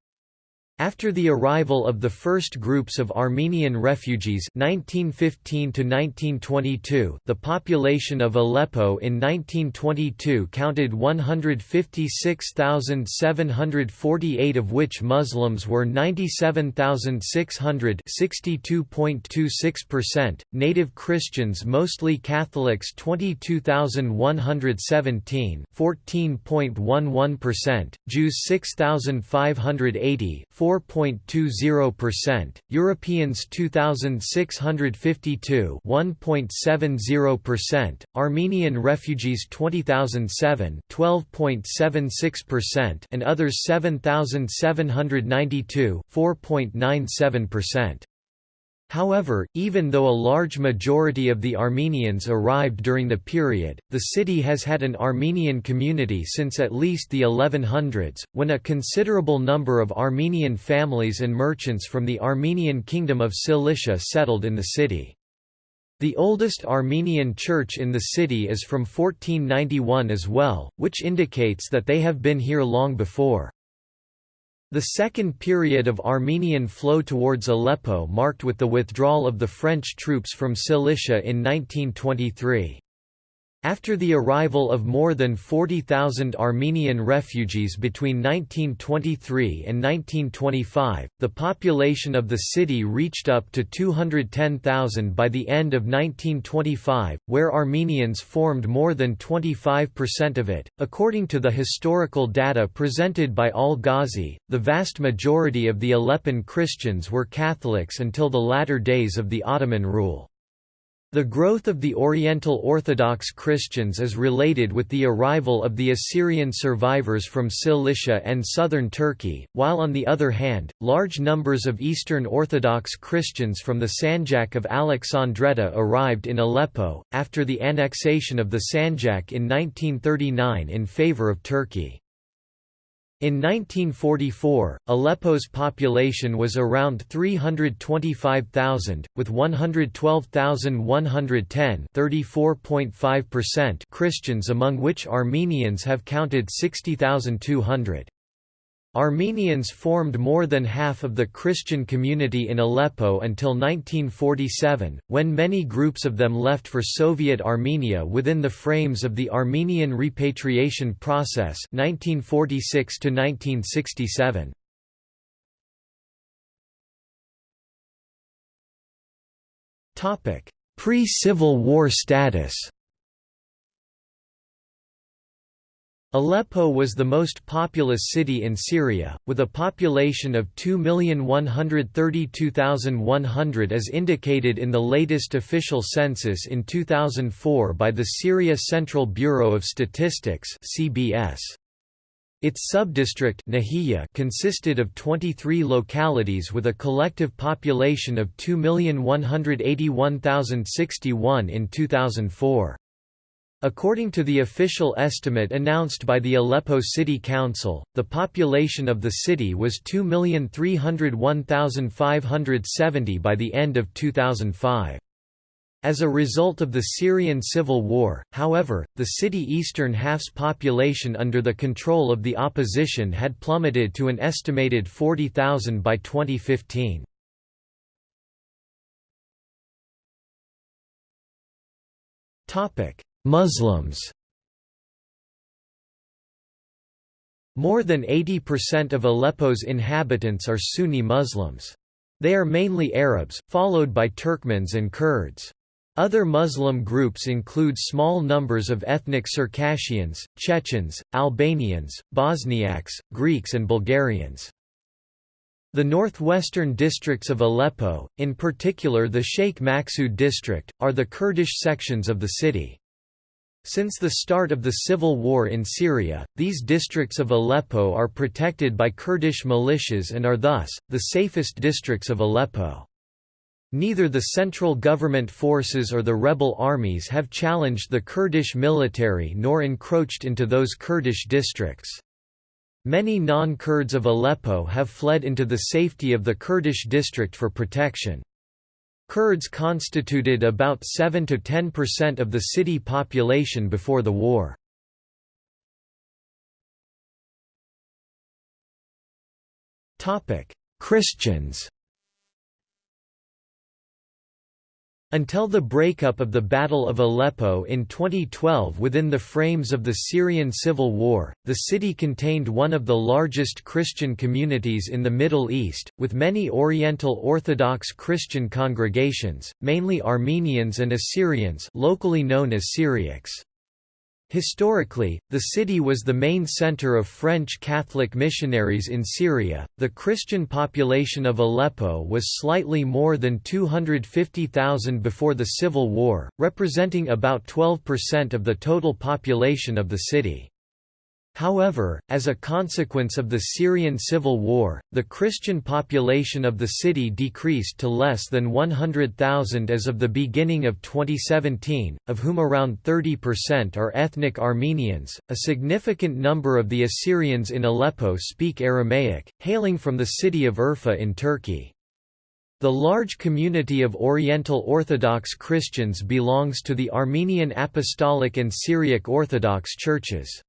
After the arrival of the first groups of Armenian refugees 1915 1922, the population of Aleppo in 1922 counted 156,748 of which Muslims were 97,600 62.26%, native Christians mostly Catholics 22,117 14.11%, Jews 6,580 4.20%, Europeans 2652, 1.70%, Armenian refugees 20007, 12.76%, and others 7792, 4.97%. However, even though a large majority of the Armenians arrived during the period, the city has had an Armenian community since at least the 1100s, when a considerable number of Armenian families and merchants from the Armenian Kingdom of Cilicia settled in the city. The oldest Armenian church in the city is from 1491 as well, which indicates that they have been here long before. The second period of Armenian flow towards Aleppo marked with the withdrawal of the French troops from Cilicia in 1923. After the arrival of more than 40,000 Armenian refugees between 1923 and 1925, the population of the city reached up to 210,000 by the end of 1925, where Armenians formed more than 25% of it. According to the historical data presented by Al Ghazi, the vast majority of the Aleppan Christians were Catholics until the latter days of the Ottoman rule. The growth of the Oriental Orthodox Christians is related with the arrival of the Assyrian survivors from Cilicia and southern Turkey, while on the other hand, large numbers of Eastern Orthodox Christians from the Sanjak of Alexandretta arrived in Aleppo, after the annexation of the Sanjak in 1939 in favor of Turkey. In 1944, Aleppo's population was around 325,000, with 112,110 Christians among which Armenians have counted 60,200. Armenians formed more than half of the Christian community in Aleppo until 1947, when many groups of them left for Soviet Armenia within the frames of the Armenian repatriation process 1946 1967. Pre-Civil War status Aleppo was the most populous city in Syria, with a population of 2,132,100 as indicated in the latest official census in 2004 by the Syria Central Bureau of Statistics CBS. Its subdistrict consisted of 23 localities with a collective population of 2,181,061 in 2004. According to the official estimate announced by the Aleppo City Council, the population of the city was 2,301,570 by the end of 2005. As a result of the Syrian civil war, however, the city eastern half's population under the control of the opposition had plummeted to an estimated 40,000 by 2015. Topic: Muslims More than 80% of Aleppo's inhabitants are Sunni Muslims. They are mainly Arabs, followed by Turkmens and Kurds. Other Muslim groups include small numbers of ethnic Circassians, Chechens, Albanians, Bosniaks, Greeks and Bulgarians. The northwestern districts of Aleppo, in particular the Sheikh Maksud district, are the Kurdish sections of the city. Since the start of the civil war in Syria, these districts of Aleppo are protected by Kurdish militias and are thus, the safest districts of Aleppo. Neither the central government forces or the rebel armies have challenged the Kurdish military nor encroached into those Kurdish districts. Many non-Kurds of Aleppo have fled into the safety of the Kurdish district for protection. Kurds constituted about 7 to 10% of the city population before the war. Christians Until the breakup of the Battle of Aleppo in 2012 within the frames of the Syrian civil war, the city contained one of the largest Christian communities in the Middle East, with many Oriental Orthodox Christian congregations, mainly Armenians and Assyrians locally known as Syriacs. Historically, the city was the main center of French Catholic missionaries in Syria. The Christian population of Aleppo was slightly more than 250,000 before the Civil War, representing about 12% of the total population of the city. However, as a consequence of the Syrian civil war, the Christian population of the city decreased to less than 100,000 as of the beginning of 2017, of whom around 30% are ethnic Armenians. A significant number of the Assyrians in Aleppo speak Aramaic, hailing from the city of Urfa in Turkey. The large community of Oriental Orthodox Christians belongs to the Armenian Apostolic and Syriac Orthodox churches.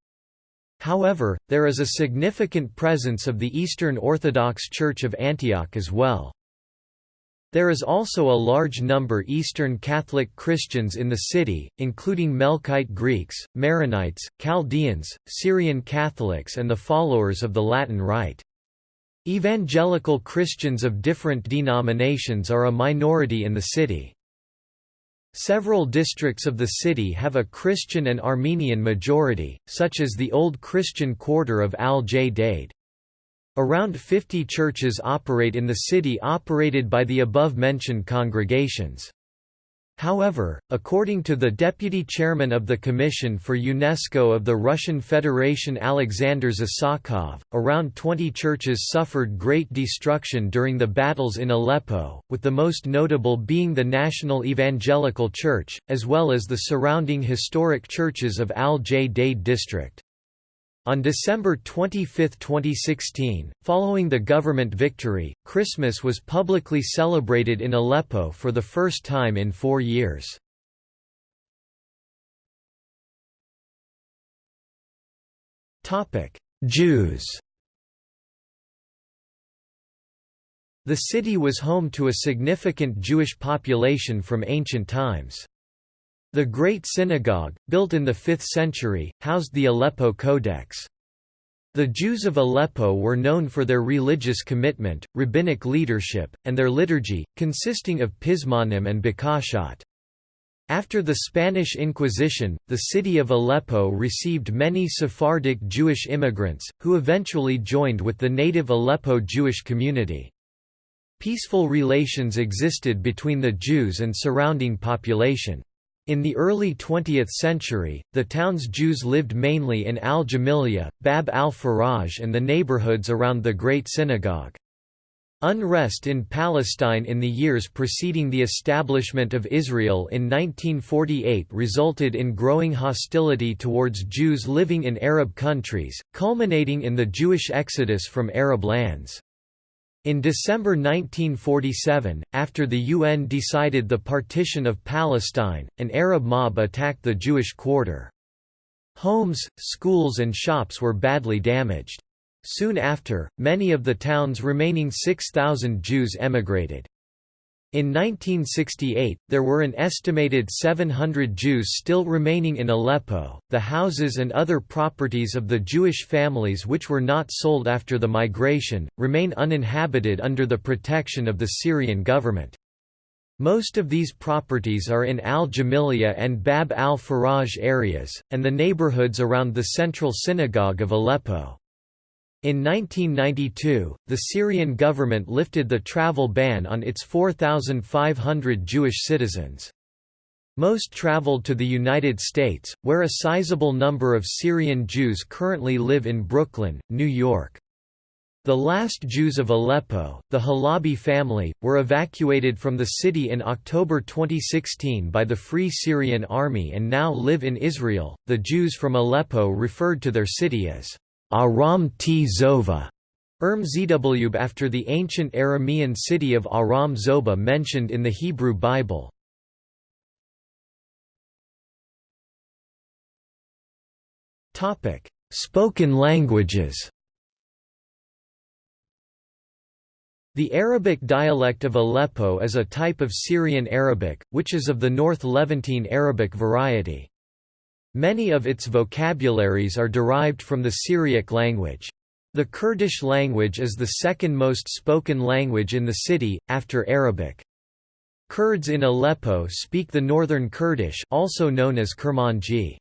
However, there is a significant presence of the Eastern Orthodox Church of Antioch as well. There is also a large number Eastern Catholic Christians in the city, including Melkite Greeks, Maronites, Chaldeans, Syrian Catholics and the followers of the Latin Rite. Evangelical Christians of different denominations are a minority in the city. Several districts of the city have a Christian and Armenian majority, such as the Old Christian Quarter of Al-Jadid. Around 50 churches operate in the city operated by the above-mentioned congregations. However, according to the deputy chairman of the Commission for UNESCO of the Russian Federation Alexander Dzasokhov, around 20 churches suffered great destruction during the battles in Aleppo, with the most notable being the National Evangelical Church, as well as the surrounding historic churches of Al-Jadid district. On December 25, 2016, following the government victory, Christmas was publicly celebrated in Aleppo for the first time in four years. Jews The city was home to a significant Jewish population from ancient times. The Great Synagogue, built in the 5th century, housed the Aleppo Codex. The Jews of Aleppo were known for their religious commitment, rabbinic leadership, and their liturgy, consisting of Pizmonim and Bakashat. After the Spanish Inquisition, the city of Aleppo received many Sephardic Jewish immigrants, who eventually joined with the native Aleppo Jewish community. Peaceful relations existed between the Jews and surrounding population. In the early 20th century, the town's Jews lived mainly in Al-Jamilia, Bab al-Faraj and the neighborhoods around the Great Synagogue. Unrest in Palestine in the years preceding the establishment of Israel in 1948 resulted in growing hostility towards Jews living in Arab countries, culminating in the Jewish exodus from Arab lands. In December 1947, after the UN decided the partition of Palestine, an Arab mob attacked the Jewish quarter. Homes, schools and shops were badly damaged. Soon after, many of the town's remaining 6,000 Jews emigrated. In 1968, there were an estimated 700 Jews still remaining in Aleppo. The houses and other properties of the Jewish families which were not sold after the migration remain uninhabited under the protection of the Syrian government. Most of these properties are in Al-Jamilia and Bab al-Faraj areas, and the neighborhoods around the central synagogue of Aleppo. In 1992, the Syrian government lifted the travel ban on its 4,500 Jewish citizens. Most traveled to the United States, where a sizable number of Syrian Jews currently live in Brooklyn, New York. The last Jews of Aleppo, the Halabi family, were evacuated from the city in October 2016 by the Free Syrian Army and now live in Israel. The Jews from Aleppo referred to their city as Aram T. Zova, Erm Zwb after the ancient Aramean city of Aram Zoba mentioned in the Hebrew Bible. Spoken languages The Arabic dialect of Aleppo is a type of Syrian Arabic, which is of the North Levantine Arabic variety. Many of its vocabularies are derived from the Syriac language. The Kurdish language is the second most spoken language in the city, after Arabic. Kurds in Aleppo speak the Northern Kurdish also known as Kurmanji.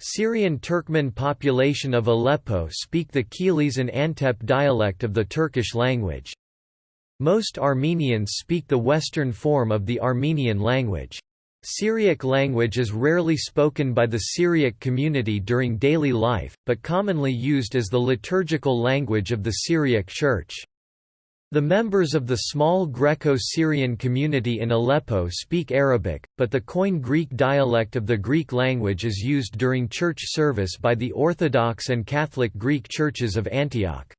Syrian Turkmen population of Aleppo speak the Kilis and Antep dialect of the Turkish language. Most Armenians speak the Western form of the Armenian language. Syriac language is rarely spoken by the Syriac community during daily life, but commonly used as the liturgical language of the Syriac Church. The members of the small Greco-Syrian community in Aleppo speak Arabic, but the Koine Greek dialect of the Greek language is used during church service by the Orthodox and Catholic Greek churches of Antioch.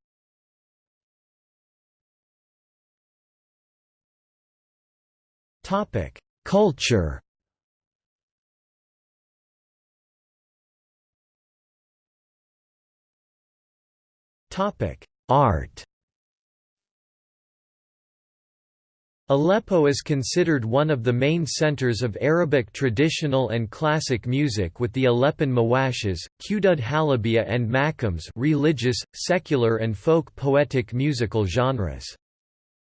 Culture Art Aleppo is considered one of the main centers of Arabic traditional and classic music with the Aleppan mawashas, Qudud Halabiya and makams religious, secular and folk poetic musical genres.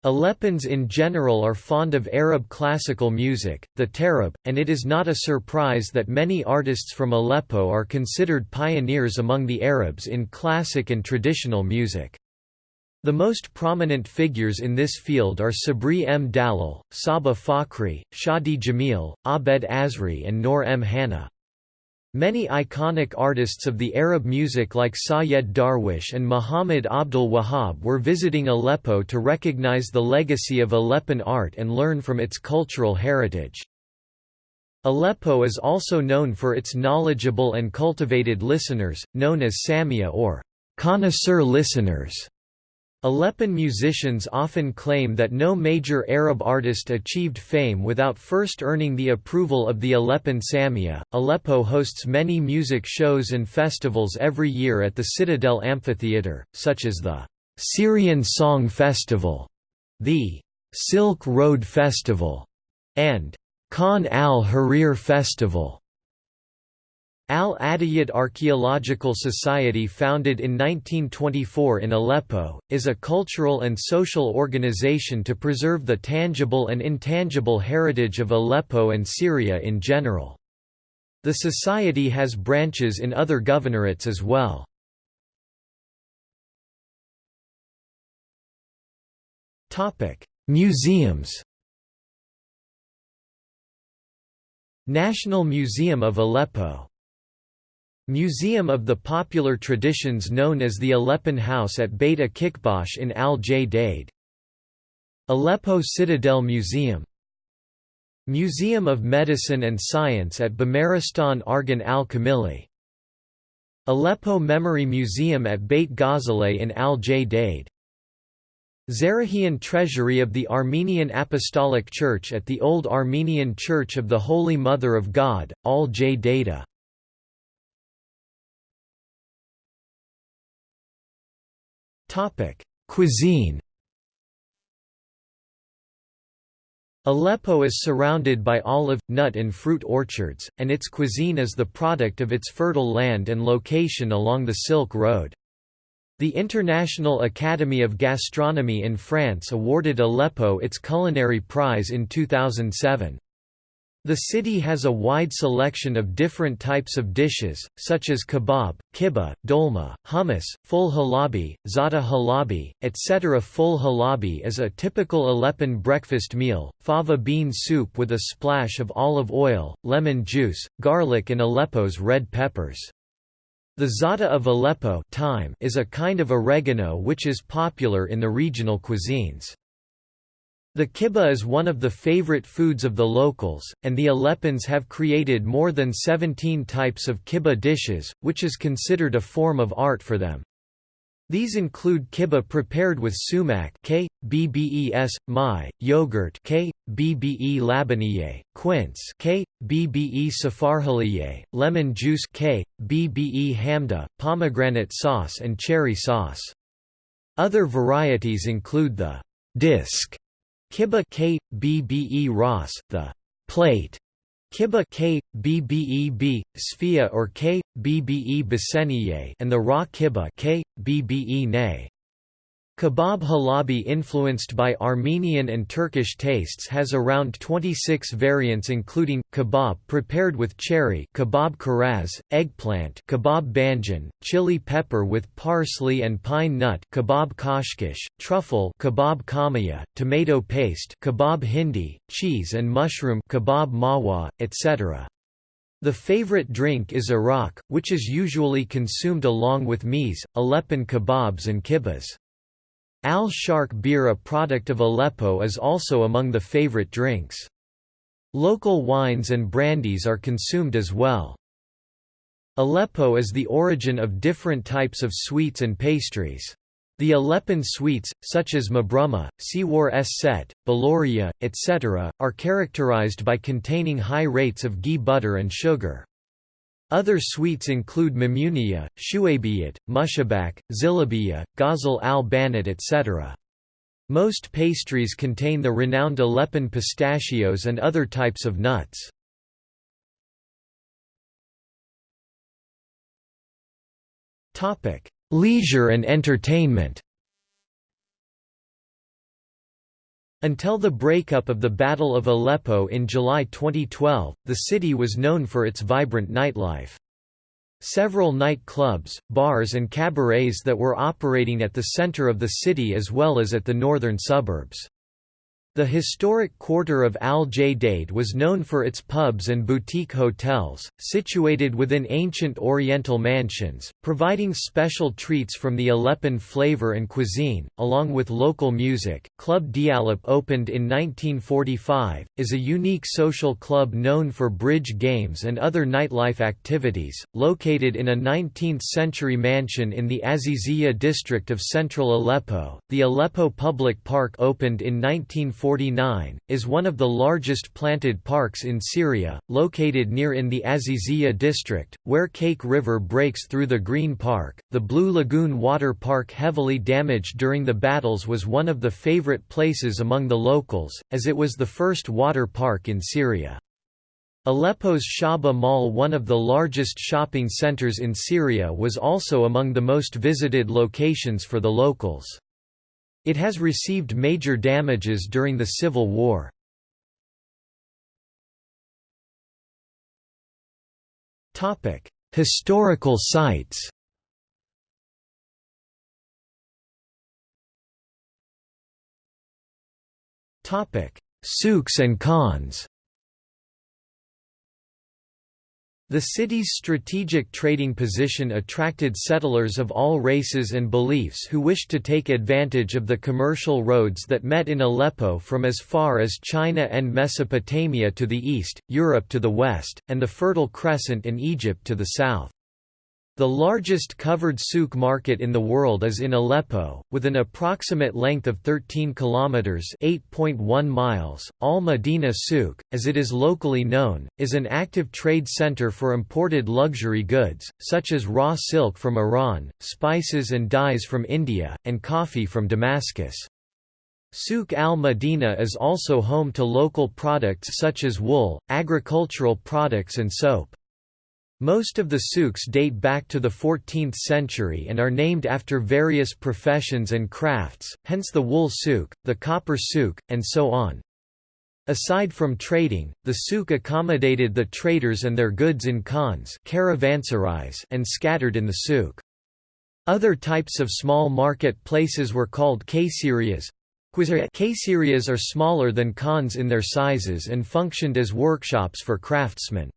Aleppans in general are fond of Arab classical music, the tarab, and it is not a surprise that many artists from Aleppo are considered pioneers among the Arabs in classic and traditional music. The most prominent figures in this field are Sabri M. Dalal, Sabah Fakhri, Shadi Jamil, Abed Azri and Nour Mehanna. Many iconic artists of the Arab music like Sayed Darwish and Muhammad Abdul Wahab were visiting Aleppo to recognize the legacy of Aleppan art and learn from its cultural heritage. Aleppo is also known for its knowledgeable and cultivated listeners, known as Samia or connoisseur listeners. Aleppan musicians often claim that no major Arab artist achieved fame without first earning the approval of the Aleppan Samia. Aleppo hosts many music shows and festivals every year at the Citadel Amphitheatre, such as the Syrian Song Festival, the Silk Road Festival, and Khan al-Harir Festival. Al-Adiyat Archaeological Society founded in 1924 in Aleppo, is a cultural and social organization to preserve the tangible and intangible heritage of Aleppo and Syria in general. The society has branches in other governorates as well. Museums National Museum of Aleppo Museum of the Popular Traditions known as the Aleppan House at Beit Achiqbash in Al-Jadid. Aleppo Citadel Museum. Museum of Medicine and Science at Bimaristan Arghun al-Kamili. Aleppo Memory Museum at Beit Ghazaleh in Al-Jadid. Zarehian Treasury of the Armenian Apostolic Church at the Old Armenian Church of the Holy Mother of God, Al-Jadida Cuisine Aleppo is surrounded by olive, nut and fruit orchards, and its cuisine is the product of its fertile land and location along the Silk Road. The International Academy of Gastronomy in France awarded Aleppo its culinary prize in 2007. The city has a wide selection of different types of dishes, such as kebab, kibbeh, dolma, hummus, full halabi, za'atar halabi, etc. Full halabi is a typical Aleppan breakfast meal, fava bean soup with a splash of olive oil, lemon juice, garlic and Aleppo's red peppers. The za'atar of Aleppo is a kind of oregano which is popular in the regional cuisines. The kibbeh is one of the favorite foods of the locals, and the Aleppans have created more than 17 types of kibbeh dishes, which is considered a form of art for them. These include kibbeh prepared with sumac k, bbes, mai, yogurt k, bbe labaniye, quince k, bbe safarhaliye, lemon juice k, bbe hamda, pomegranate sauce and cherry sauce. Other varieties include the disc, Kibbeh K, Ross, the plate, Kibbeh K, BBEB, Sfia or K, BBE Baseniye and the Ra Kibbeh K, BBE Ne. Kebab halabi influenced by Armenian and Turkish tastes has around 26 variants including, kebab prepared with cherry kebab karaz, eggplant kebab banjan, chili pepper with parsley and pine nut kebab kashkish, truffle kebab kamaya, tomato paste kebab hindi, cheese and mushroom kebab mawa, etc. The favorite drink is arak, which is usually consumed along with meze, Aleppan kebabs and kibbehs. Al-Sharq beer a product of Aleppo is also among the favorite drinks. Local wines and brandies are consumed as well. Aleppo is the origin of different types of sweets and pastries. The Aleppan sweets, such as mabruma, siwar es set, baloria, etc., are characterized by containing high rates of ghee butter and sugar. Other sweets include mamuniya, shuaybiyat, mushabak, zilabiya, ghazal al-banat etc. Most pastries contain the renowned Aleppan pistachios and other types of nuts. Leisure and entertainment Until the breakup of the Battle of Aleppo in July 2012, the city was known for its vibrant nightlife. Several nightclubs, bars and cabarets that were operating at the center of the city as well as at the northern suburbs. The historic quarter of Al-Jadid was known for its pubs and boutique hotels, situated within ancient oriental mansions, providing special treats from the Aleppan flavor and cuisine, along with local music. Club d'Alep opened in 1945, is a unique social club known for bridge games and other nightlife activities, located in a 19th-century mansion in the Azizia district of central Aleppo. The Aleppo Public Park opened in 1945 49, is one of the largest planted parks in Syria, located near in the Azizia district, where Queiq River breaks through the Green Park. The Blue Lagoon Water Park, heavily damaged during the battles, was one of the favorite places among the locals, as it was the first water park in Syria. Aleppo's Shahba Mall one of the largest shopping centers in Syria was also among the most visited locations for the locals. It has received major damages during the Civil War. Historical sites Topic: Souks and khans The city's strategic trading position attracted settlers of all races and beliefs who wished to take advantage of the commercial roads that met in Aleppo from as far as China and Mesopotamia to the east, Europe to the west, and the Fertile Crescent in Egypt to the south. The largest covered souk market in the world is in Aleppo, with an approximate length of 13 kilometers (8.1 miles). Al Madina Souk, as it is locally known, is an active trade center for imported luxury goods, such as raw silk from Iran, spices and dyes from India, and coffee from Damascus. Souk al-Madina is also home to local products such as wool, agricultural products and soap. Most of the souks date back to the 14th century and are named after various professions and crafts, hence the wool souk, the copper souk, and so on. Aside from trading, the souk accommodated the traders and their goods in khans caravanserais and scattered in the souk. Other types of small market places were called kayserias. Kayserias are smaller than khans in their sizes and functioned as workshops for craftsmen.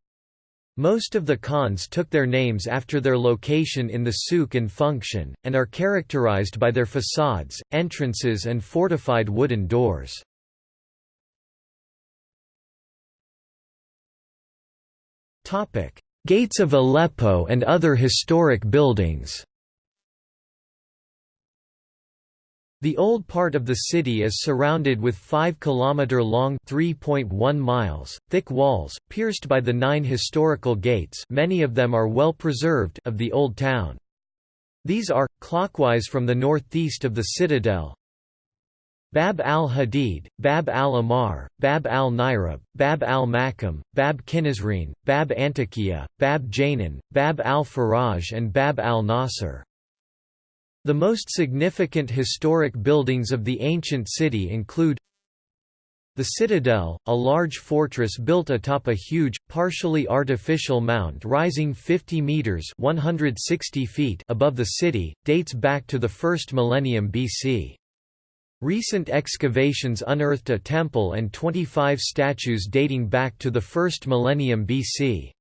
Most of the khans took their names after their location in the souk and function, and are characterized by their facades, entrances and fortified wooden doors. Gates of Aleppo and other historic buildings The old part of the city is surrounded with 5 km long (3.1 miles) thick walls, pierced by the nine historical gates many of them are well preserved of the Old Town. These are, clockwise from the northeast of the citadel, Bab al-Hadid, Bab al-Amar, Bab al-Nirab, Bab al-Maqam, Bab Qinnasrin, Bab Antakiya, Bab Jainan, Bab al-Faraj and Bab al-Nasr. The most significant historic buildings of the ancient city include the citadel, a large fortress built atop a huge, partially artificial mound rising 50 metres 160 feet above the city, dates back to the first millennium BC. Recent excavations unearthed a temple and 25 statues dating back to the first millennium BC.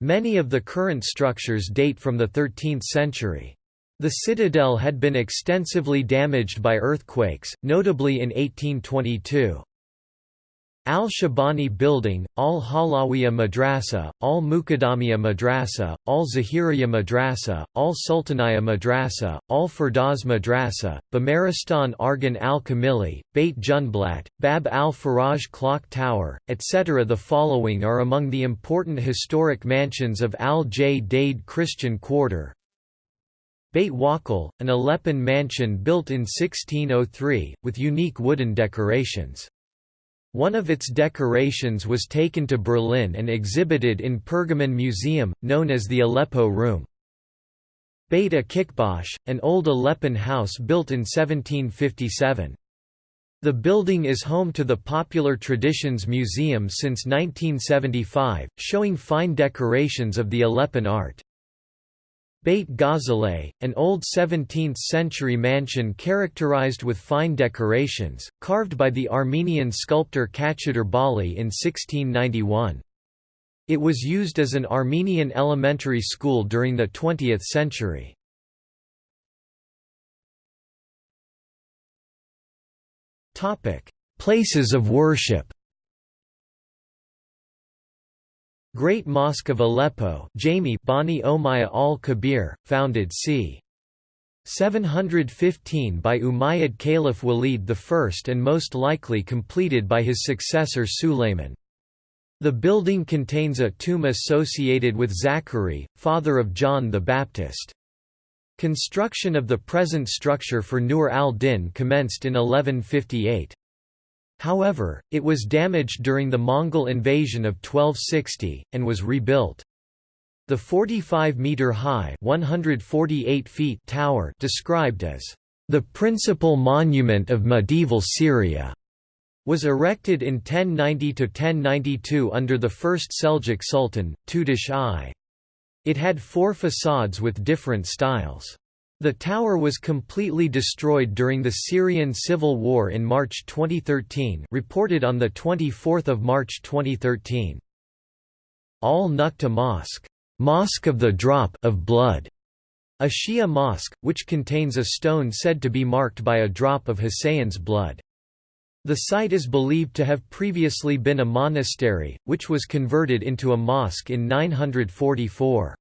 Many of the current structures date from the 13th century. The citadel had been extensively damaged by earthquakes, notably in 1822. Al-Shabani Building, Al-Halawiya Madrasa, Al-Muqaddamiya Madrasa, Al-Zahiriya Madrasa, Al-Sultaniya Madrasa, Al-Firdaus Madrasa, Bimaristan Arghun al-Kamili, Beit Junblat, Bab al-Faraj Clock Tower, etc. The following are among the important historic mansions of Al-Jadid Christian Quarter, Beit Wakil, an Aleppan mansion built in 1603, with unique wooden decorations. One of its decorations was taken to Berlin and exhibited in Pergamon Museum, known as the Aleppo Room. Beit Achiqbash, an old Aleppan house built in 1757. The building is home to the Popular Traditions Museum since 1975, showing fine decorations of the Aleppan art. Beit Ghazaleh, an old 17th-century mansion characterized with fine decorations, carved by the Armenian sculptor Khachatur Bali in 1691. It was used as an Armenian elementary school during the 20th century. Places of worship Great Mosque of Aleppo Jami Bani Umayya al-Kabir, founded c. 715 by Umayyad Caliph Walid I and most likely completed by his successor Sulayman. The building contains a tomb associated with Zachary, father of John the Baptist. Construction of the present structure for Nur al-Din commenced in 1158. However, it was damaged during the Mongol invasion of 1260, and was rebuilt. The 45-metre-high tower described as the principal monument of medieval Syria was erected in 1090–1092 under the first Seljuk Sultan, Tutush I. It had four facades with different styles. The tower was completely destroyed during the Syrian civil war in March 2013 reported on 24 March 2013. Al-Nuqta Mosque, Mosque of the Drop of Blood, a Shia mosque, which contains a stone said to be marked by a drop of Hussein's blood. The site is believed to have previously been a monastery, which was converted into a mosque in 944.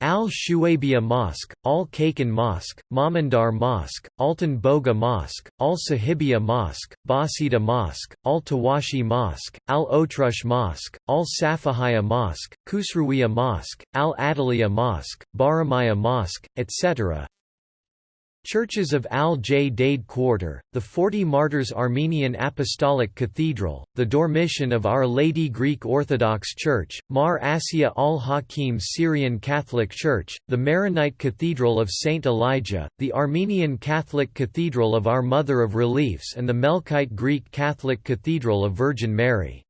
Al-Shuwaibiya Mosque, Al-Kakan Mosque, Mamandar Mosque, Altun Bogha Mosque, Al-Sahibiya Mosque, Basida Mosque, Al-Tawashi Mosque, Al-Otrush Mosque, Al-Safahiya Mosque, Khusruwiya Mosque, Al-Adaliya Mosque, Baramaya Mosque, etc. Churches of Al-Jadid Quarter, the Forty Martyrs Armenian Apostolic Cathedral, the Dormition of Our Lady Greek Orthodox Church, Mar Asiya al-Hakim Syrian Catholic Church, the Maronite Cathedral of St. Elijah, the Armenian Catholic Cathedral of Our Mother of Reliefs and the Melkite Greek Catholic Cathedral of Virgin Mary.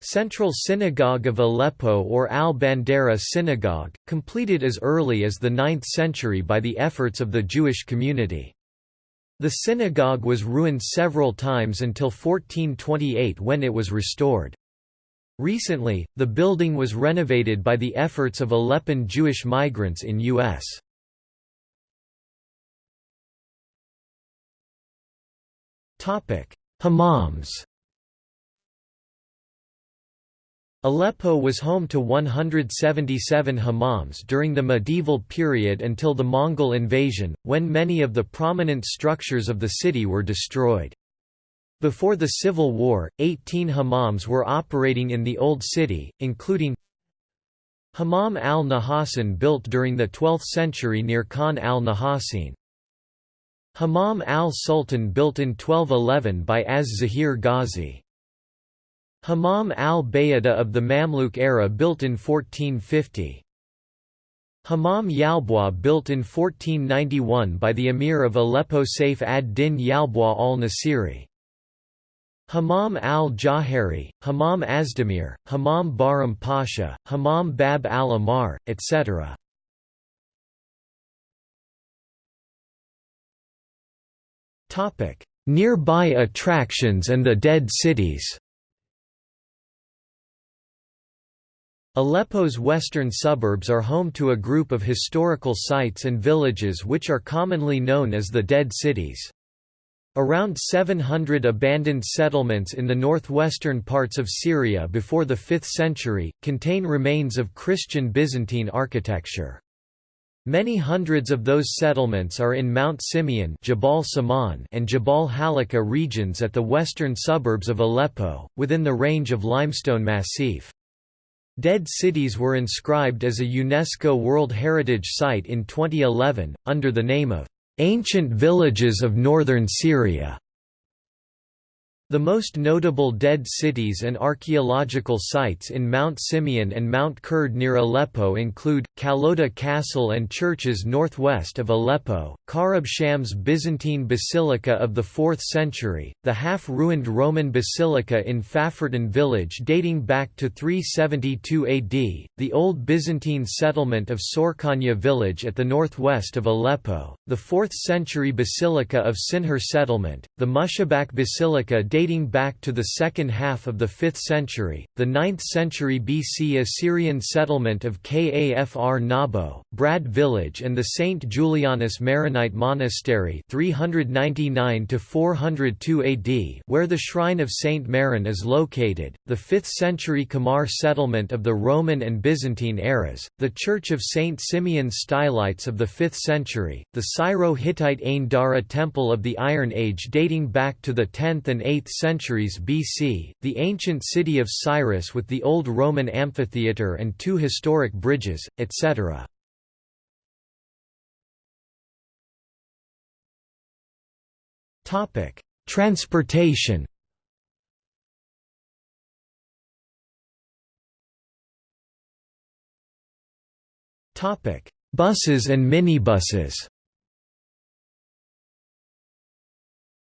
Central Synagogue of Aleppo or al-Bandera Synagogue, completed as early as the 9th century by the efforts of the Jewish community. The synagogue was ruined several times until 1428 when it was restored. Recently, the building was renovated by the efforts of Aleppan Jewish migrants in U.S. Hammams Aleppo was home to 177 hammams during the medieval period until the Mongol invasion, when many of the prominent structures of the city were destroyed. Before the Civil War, 18 hammams were operating in the Old City, including Hammam al-Nahasin built during the 12th century near Khan al-Nahasin. Hammam al-Sultan built in 1211 by Az-Zahir Ghazi. Hammam al-Bayada of the Mamluk era built in 1450. Hammam Yalbugha built in 1491 by the Emir of Aleppo Saif ad-Din Yalbugha al-Nasiri. Hammam al-Jahari, Hammam Azdamir, Hammam Bahram Pasha, Hammam Bab al-Amar, etc. Nearby attractions and the dead cities Aleppo's western suburbs are home to a group of historical sites and villages which are commonly known as the Dead Cities. Around 700 abandoned settlements in the northwestern parts of Syria before the 5th century, contain remains of Christian Byzantine architecture. Many hundreds of those settlements are in Mount Simeon Jabal Saman and Jabal Halaka regions at the western suburbs of Aleppo, within the range of limestone massif. Dead cities were inscribed as a UNESCO World Heritage Site in 2011, under the name of "'Ancient Villages of Northern Syria' The most notable dead cities and archaeological sites in Mount Simeon and Mount Kurd near Aleppo include, Kalota Castle and churches northwest of Aleppo, Karab Shams Byzantine Basilica of the 4th century, the half-ruined Roman Basilica in Faferdan village dating back to 372 AD, the old Byzantine settlement of Sorkanya village at the northwest of Aleppo, the 4th century Basilica of Sinhar settlement, the Mushabak Basilica dating back to the second half of the 5th century, the 9th century BC Assyrian settlement of Kafr Nabo, Brad village and the St. Julianus Maronite Monastery 399 AD where the shrine of St. Maron is located, the 5th century Kamar settlement of the Roman and Byzantine eras, the Church of St. Simeon Stylites of the 5th century, the Syro-Hittite Ain Dara Temple of the Iron Age dating back to the 10th and 8th centuries BC, the ancient city of Cyrrhus with the old Roman amphitheatre and two historic bridges, etc. Transportation Buses and minibuses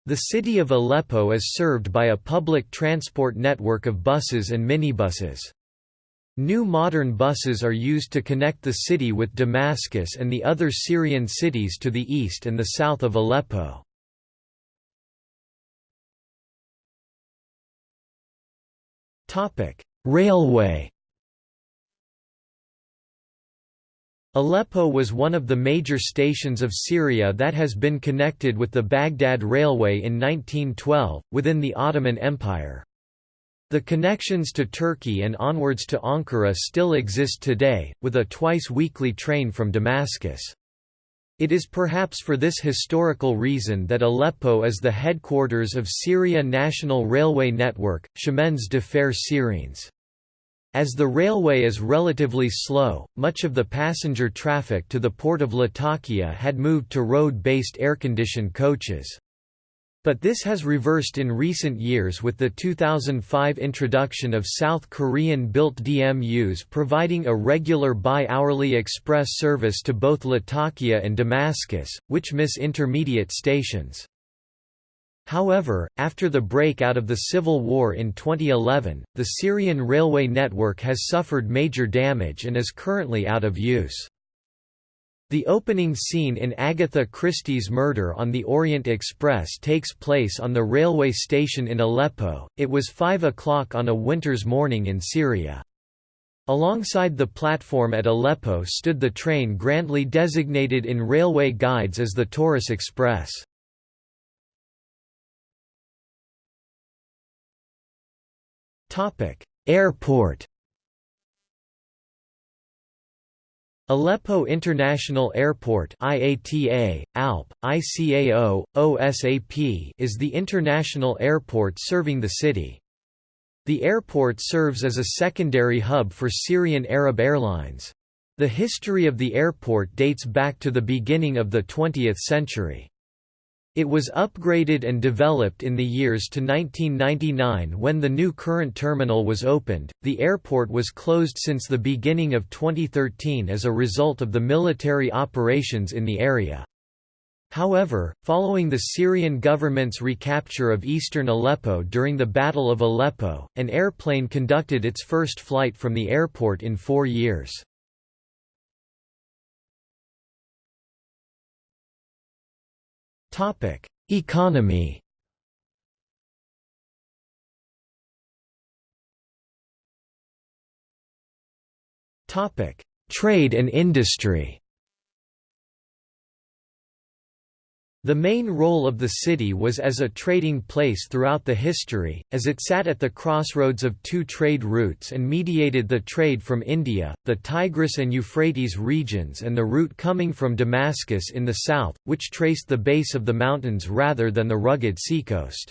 The city of Aleppo is served by a public transport network of buses and minibuses. New modern buses are used to connect the city with Damascus and the other Syrian cities to the east and the south of Aleppo. Railway Aleppo was one of the major stations of Syria that has been connected with the Baghdad Railway in 1912, within the Ottoman Empire. The connections to Turkey and onwards to Ankara still exist today, with a twice-weekly train from Damascus. It is perhaps for this historical reason that Aleppo is the headquarters of Syria National Railway Network, Chemins de Fer Syriens. As the railway is relatively slow, much of the passenger traffic to the port of Latakia had moved to road-based air-conditioned coaches. But this has reversed in recent years with the 2005 introduction of South Korean-built DMUs providing a regular bi-hourly express service to both Latakia and Damascus, which miss intermediate stations. However, after the break out of the civil war in 2011, the Syrian railway network has suffered major damage and is currently out of use. The opening scene in Agatha Christie's Murder on the Orient Express takes place on the railway station in Aleppo. It was 5 o'clock on a winter's morning in Syria. Alongside the platform at Aleppo stood the train grandly designated in railway guides as the Taurus Express. Topic: Airport. Aleppo International Airport IATA, ALP, ICAO, OSAP is the international airport serving the city. The airport serves as a secondary hub for Syrian Arab Airlines. The history of the airport dates back to the beginning of the 20th century. It was upgraded and developed in the years to 1999 when the new current terminal was opened. The airport was closed since the beginning of 2013 as a result of the military operations in the area. However, following the Syrian government's recapture of eastern Aleppo during the Battle of Aleppo, an airplane conducted its first flight from the airport in four years. Topic: Economy. Topic: Trade and industry. The main role of the city was as a trading place throughout the history, as it sat at the crossroads of two trade routes and mediated the trade from India, the Tigris and Euphrates regions and the route coming from Damascus in the south, which traced the base of the mountains rather than the rugged seacoast.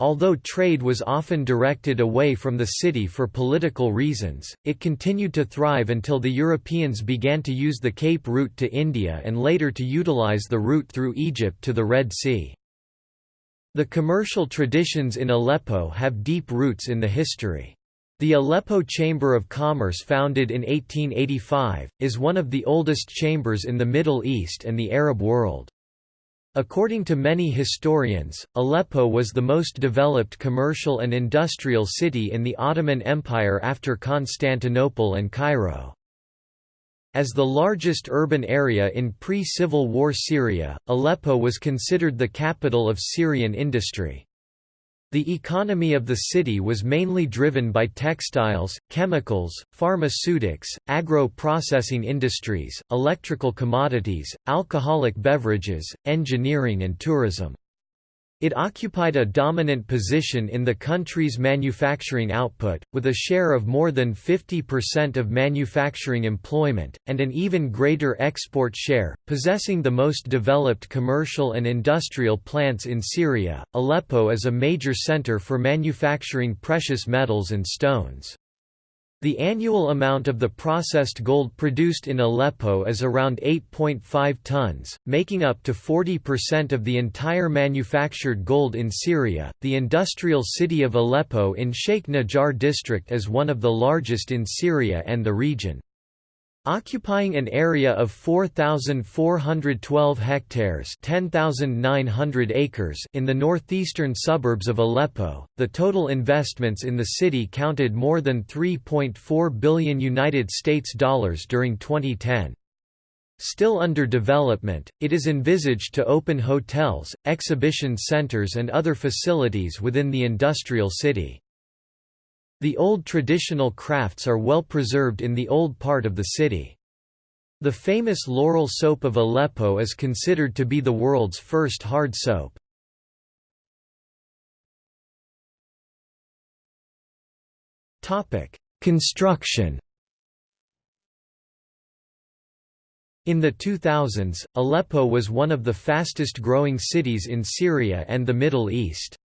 Although trade was often directed away from the city for political reasons, it continued to thrive until the Europeans began to use the Cape route to India and later to utilize the route through Egypt to the Red Sea. The commercial traditions in Aleppo have deep roots in the history. The Aleppo Chamber of Commerce founded in 1885, is one of the oldest chambers in the Middle East and the Arab world. According to many historians, Aleppo was the most developed commercial and industrial city in the Ottoman Empire after Constantinople and Cairo. As the largest urban area in pre-Civil War Syria, Aleppo was considered the capital of Syrian industry. The economy of the city was mainly driven by textiles, chemicals, pharmaceutics, agro-processing industries, electrical commodities, alcoholic beverages, engineering and tourism. It occupied a dominant position in the country's manufacturing output, with a share of more than 50% of manufacturing employment, and an even greater export share, possessing the most developed commercial and industrial plants in Syria. Aleppo is a major center for manufacturing precious metals and stones. The annual amount of the processed gold produced in Aleppo is around 8.5 tons, making up to 40% of the entire manufactured gold in Syria. The industrial city of Aleppo in Sheikh Najjar district is one of the largest in Syria and the region. Occupying an area of 4,412 hectares 10,900 acres in the northeastern suburbs of Aleppo, the total investments in the city counted more than 3.4 billion United States dollars during 2010. Still under development, it is envisaged to open hotels, exhibition centers and other facilities within the industrial city. The old traditional crafts are well preserved in the old part of the city. The famous laurel soap of Aleppo is considered to be the world's first hard soap. Construction In the 2000s, Aleppo was one of the fastest growing cities in Syria and the Middle East.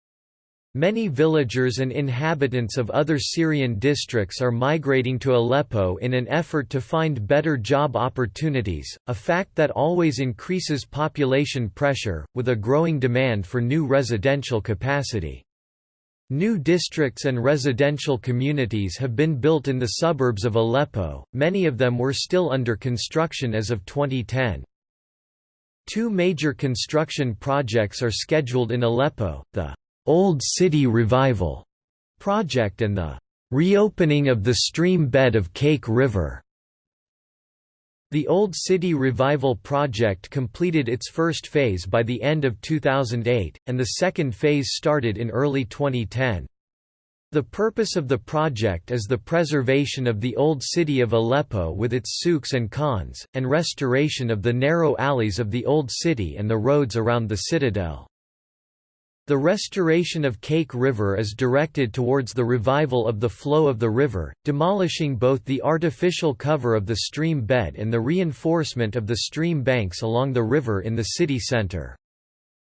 Many villagers and inhabitants of other Syrian districts are migrating to Aleppo in an effort to find better job opportunities, a fact that always increases population pressure, with a growing demand for new residential capacity. New districts and residential communities have been built in the suburbs of Aleppo, many of them were still under construction as of 2010. Two major construction projects are scheduled in Aleppo, the Old City Revival project and the reopening of the stream bed of Queiq River. The Old City Revival project completed its first phase by the end of 2008, and the second phase started in early 2010. The purpose of the project is the preservation of the old city of Aleppo with its souks and khans, and restoration of the narrow alleys of the old city and the roads around the citadel. The restoration of Queiq River is directed towards the revival of the flow of the river, demolishing both the artificial cover of the stream bed and the reinforcement of the stream banks along the river in the city center.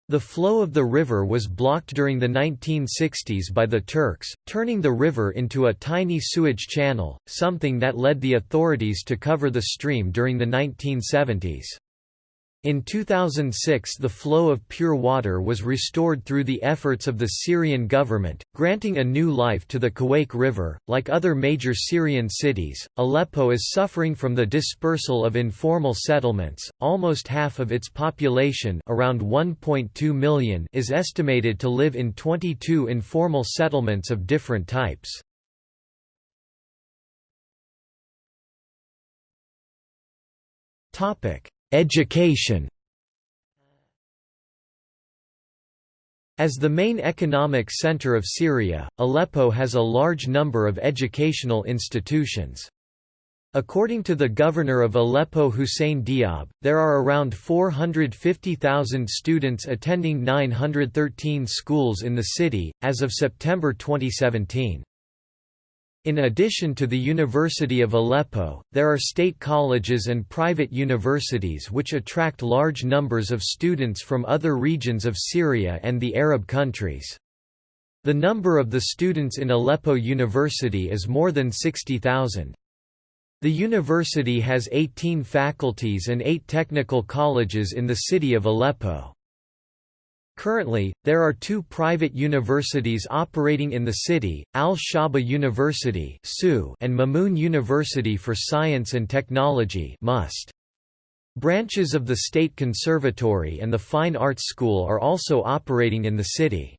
The flow of the river was blocked during the 1960s by the Turks, turning the river into a tiny sewage channel, something that led the authorities to cover the stream during the 1970s. In 2006 the flow of pure water was restored through the efforts of the Syrian government, granting a new life to the Queiq River. Like other major Syrian cities, Aleppo is suffering from the dispersal of informal settlements. Almost half of its population, around 1.2 million, is estimated to live in 22 informal settlements of different types. Topic: Education As the main economic center of Syria, Aleppo has a large number of educational institutions. According to the governor of Aleppo Hussein Diab, there are around 450,000 students attending 913 schools in the city, as of September 2017. In addition to the University of Aleppo, there are state colleges and private universities which attract large numbers of students from other regions of Syria and the Arab countries. The number of the students in Aleppo University is more than 60,000. The university has 18 faculties and 8 technical colleges in the city of Aleppo. Currently, there are two private universities operating in the city, Al-Shahba University and Mamoun University for Science and Technology. Branches of the State Conservatory and the Fine Arts School are also operating in the city.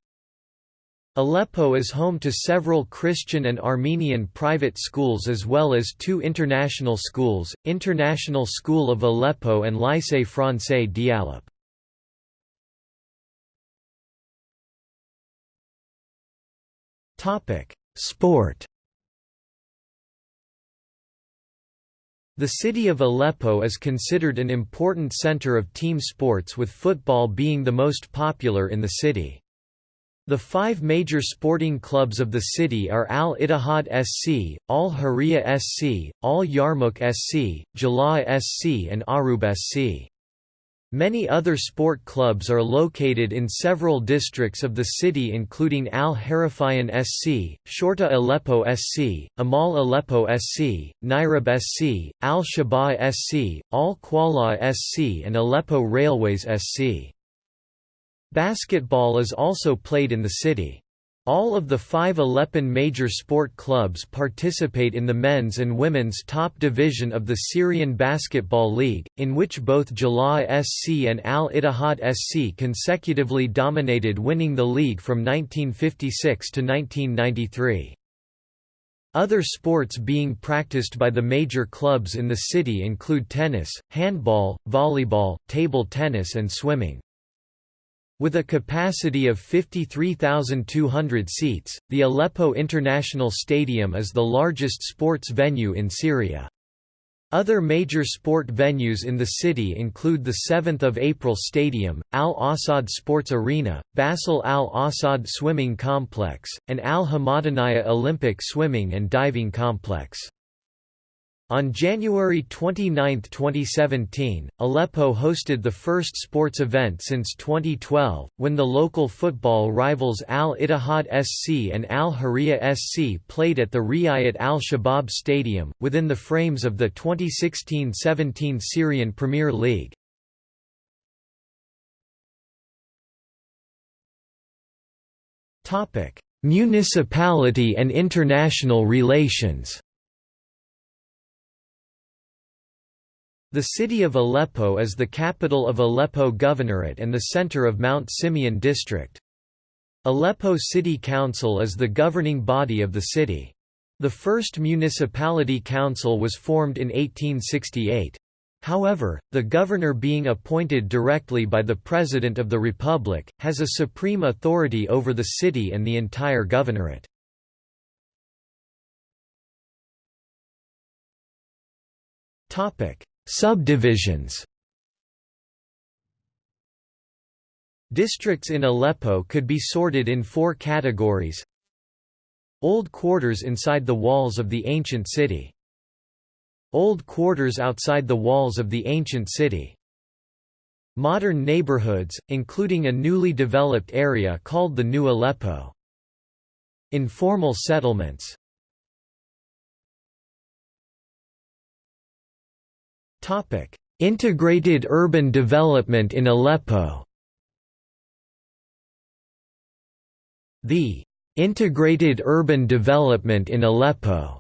Aleppo is home to several Christian and Armenian private schools as well as two international schools, International School of Aleppo and Lycée Français d'Alep. Sport The city of Aleppo is considered an important center of team sports with football being the most popular in the city. The five major sporting clubs of the city are Al-Ittihad SC, Al-Hurriya SC, Al-Yarmouk SC, Jalaa SC and Arub SC. Many other sport clubs are located in several districts of the city including Al-Harifian SC, Shorta Aleppo SC, Amal Aleppo SC, Nairab SC, Al-Shabaa SC, Al-Quala SC and Aleppo Railways SC. Basketball is also played in the city. All of the five Aleppan major sport clubs participate in the men's and women's top division of the Syrian Basketball League, in which both Jalaa SC and Al-Ittihad SC consecutively dominated winning the league from 1956 to 1993. Other sports being practiced by the major clubs in the city include tennis, handball, volleyball, table tennis and swimming. With a capacity of 53,200 seats, the Aleppo International Stadium is the largest sports venue in Syria. Other major sport venues in the city include the 7th of April Stadium, Al-Assad Sports Arena, Basel Al-Assad Swimming Complex, and Al-Hamadaniya Olympic Swimming and Diving Complex. On January 29, 2017, Aleppo hosted the first sports event since 2012, when the local football rivals Al-Ittihad SC and Al-Hurriya SC played at the Riayat Al-Shabab Stadium, within the frames of the 2016–17 Syrian Premier League. Municipality and international relations The city of Aleppo is the capital of Aleppo Governorate and the center of Mount Simeon district. Aleppo City Council is the governing body of the city. The first municipality council was formed in 1868. However, the governor being appointed directly by the President of the Republic, has a supreme authority over the city and the entire governorate. Subdivisions. Districts in Aleppo could be sorted in four categories. Old quarters inside the walls of the ancient city. Old quarters outside the walls of the ancient city. Modern neighborhoods, including a newly developed area called the New Aleppo. Informal settlements Integrated urban development in Aleppo The Integrated Urban Development in Aleppo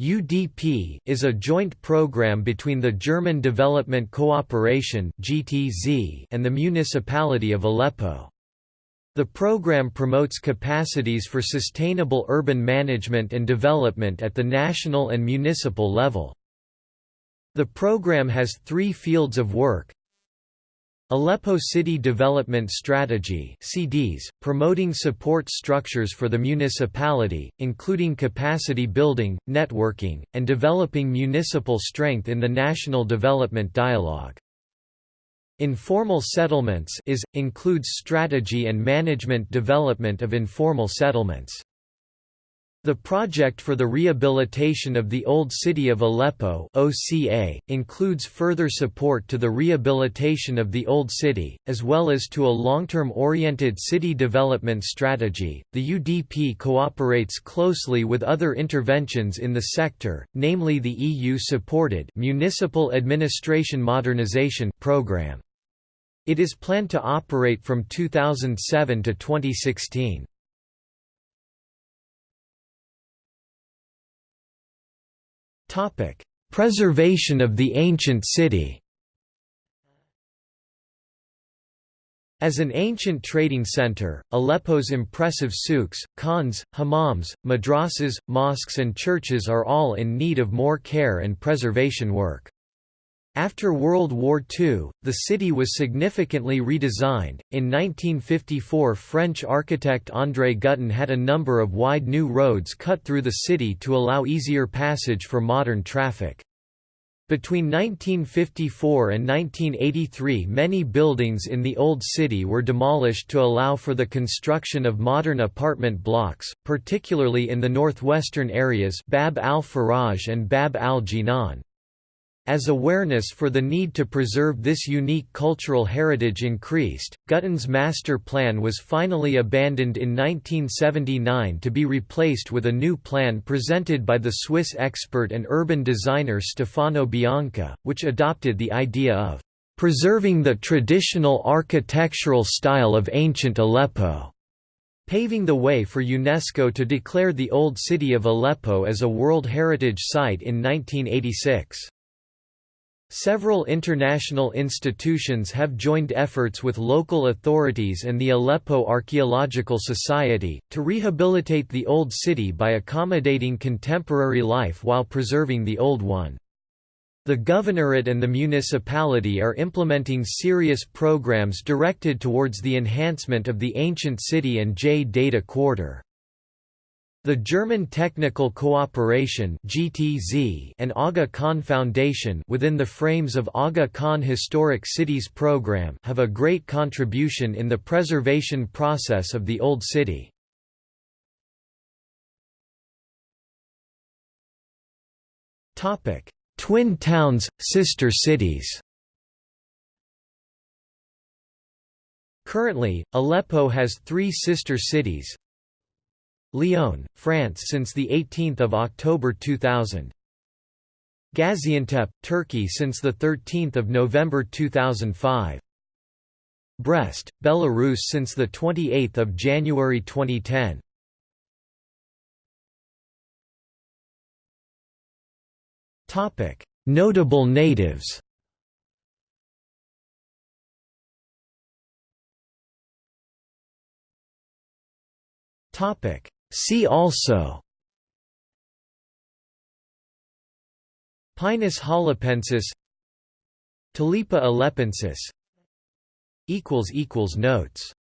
UDP is a joint program between the German Development Cooperation (GTZ) and the municipality of Aleppo. The program promotes capacities for sustainable urban management and development at the national and municipal level. The program has three fields of work Aleppo City Development Strategy CDs, promoting support structures for the municipality, including capacity building, networking, and developing municipal strength in the national development dialogue. Informal settlements is, includes strategy and management development of informal settlements. The project for the rehabilitation of the Old City of Aleppo (OCA) includes further support to the rehabilitation of the Old City, as well as to a long-term oriented city development strategy. The UDP cooperates closely with other interventions in the sector, namely the EU-supported Municipal Administration Modernization program. It is planned to operate from 2007 to 2016. Preservation of the ancient city As an ancient trading center, Aleppo's impressive souks, khans, hammams, madrasas, mosques and churches are all in need of more care and preservation work. After World War II, the city was significantly redesigned. In 1954, French architect André Gutton had a number of wide new roads cut through the city to allow easier passage for modern traffic. Between 1954 and 1983 many buildings in the Old City were demolished to allow for the construction of modern apartment blocks, particularly in the northwestern areas Bab al-Faraj and Bab al-Jinan. As awareness for the need to preserve this unique cultural heritage increased, Gutton's master plan was finally abandoned in 1979 to be replaced with a new plan presented by the Swiss expert and urban designer Stefano Bianca, which adopted the idea of preserving the traditional architectural style of ancient Aleppo, paving the way for UNESCO to declare the Old City of Aleppo as a World Heritage Site in 1986. Several international institutions have joined efforts with local authorities and the Aleppo Archaeological Society, to rehabilitate the Old City by accommodating contemporary life while preserving the Old one. The governorate and the municipality are implementing serious programs directed towards the enhancement of the ancient city and Jdeydeh quarter. The German Technical Cooperation (GTZ) and Aga Khan Foundation within the frames of Aga Khan Historic Cities program have a great contribution in the preservation process of the Old City. Topic: Twin towns, sister cities. Currently, Aleppo has three sister cities, Lyon, France since 18 October 2000 Gaziantep, Turkey since 13 November 2005 Brest, Belarus since 28 January 2010 Notable natives. Topic See also Pinus halepensis Tulipa aleppensis Notes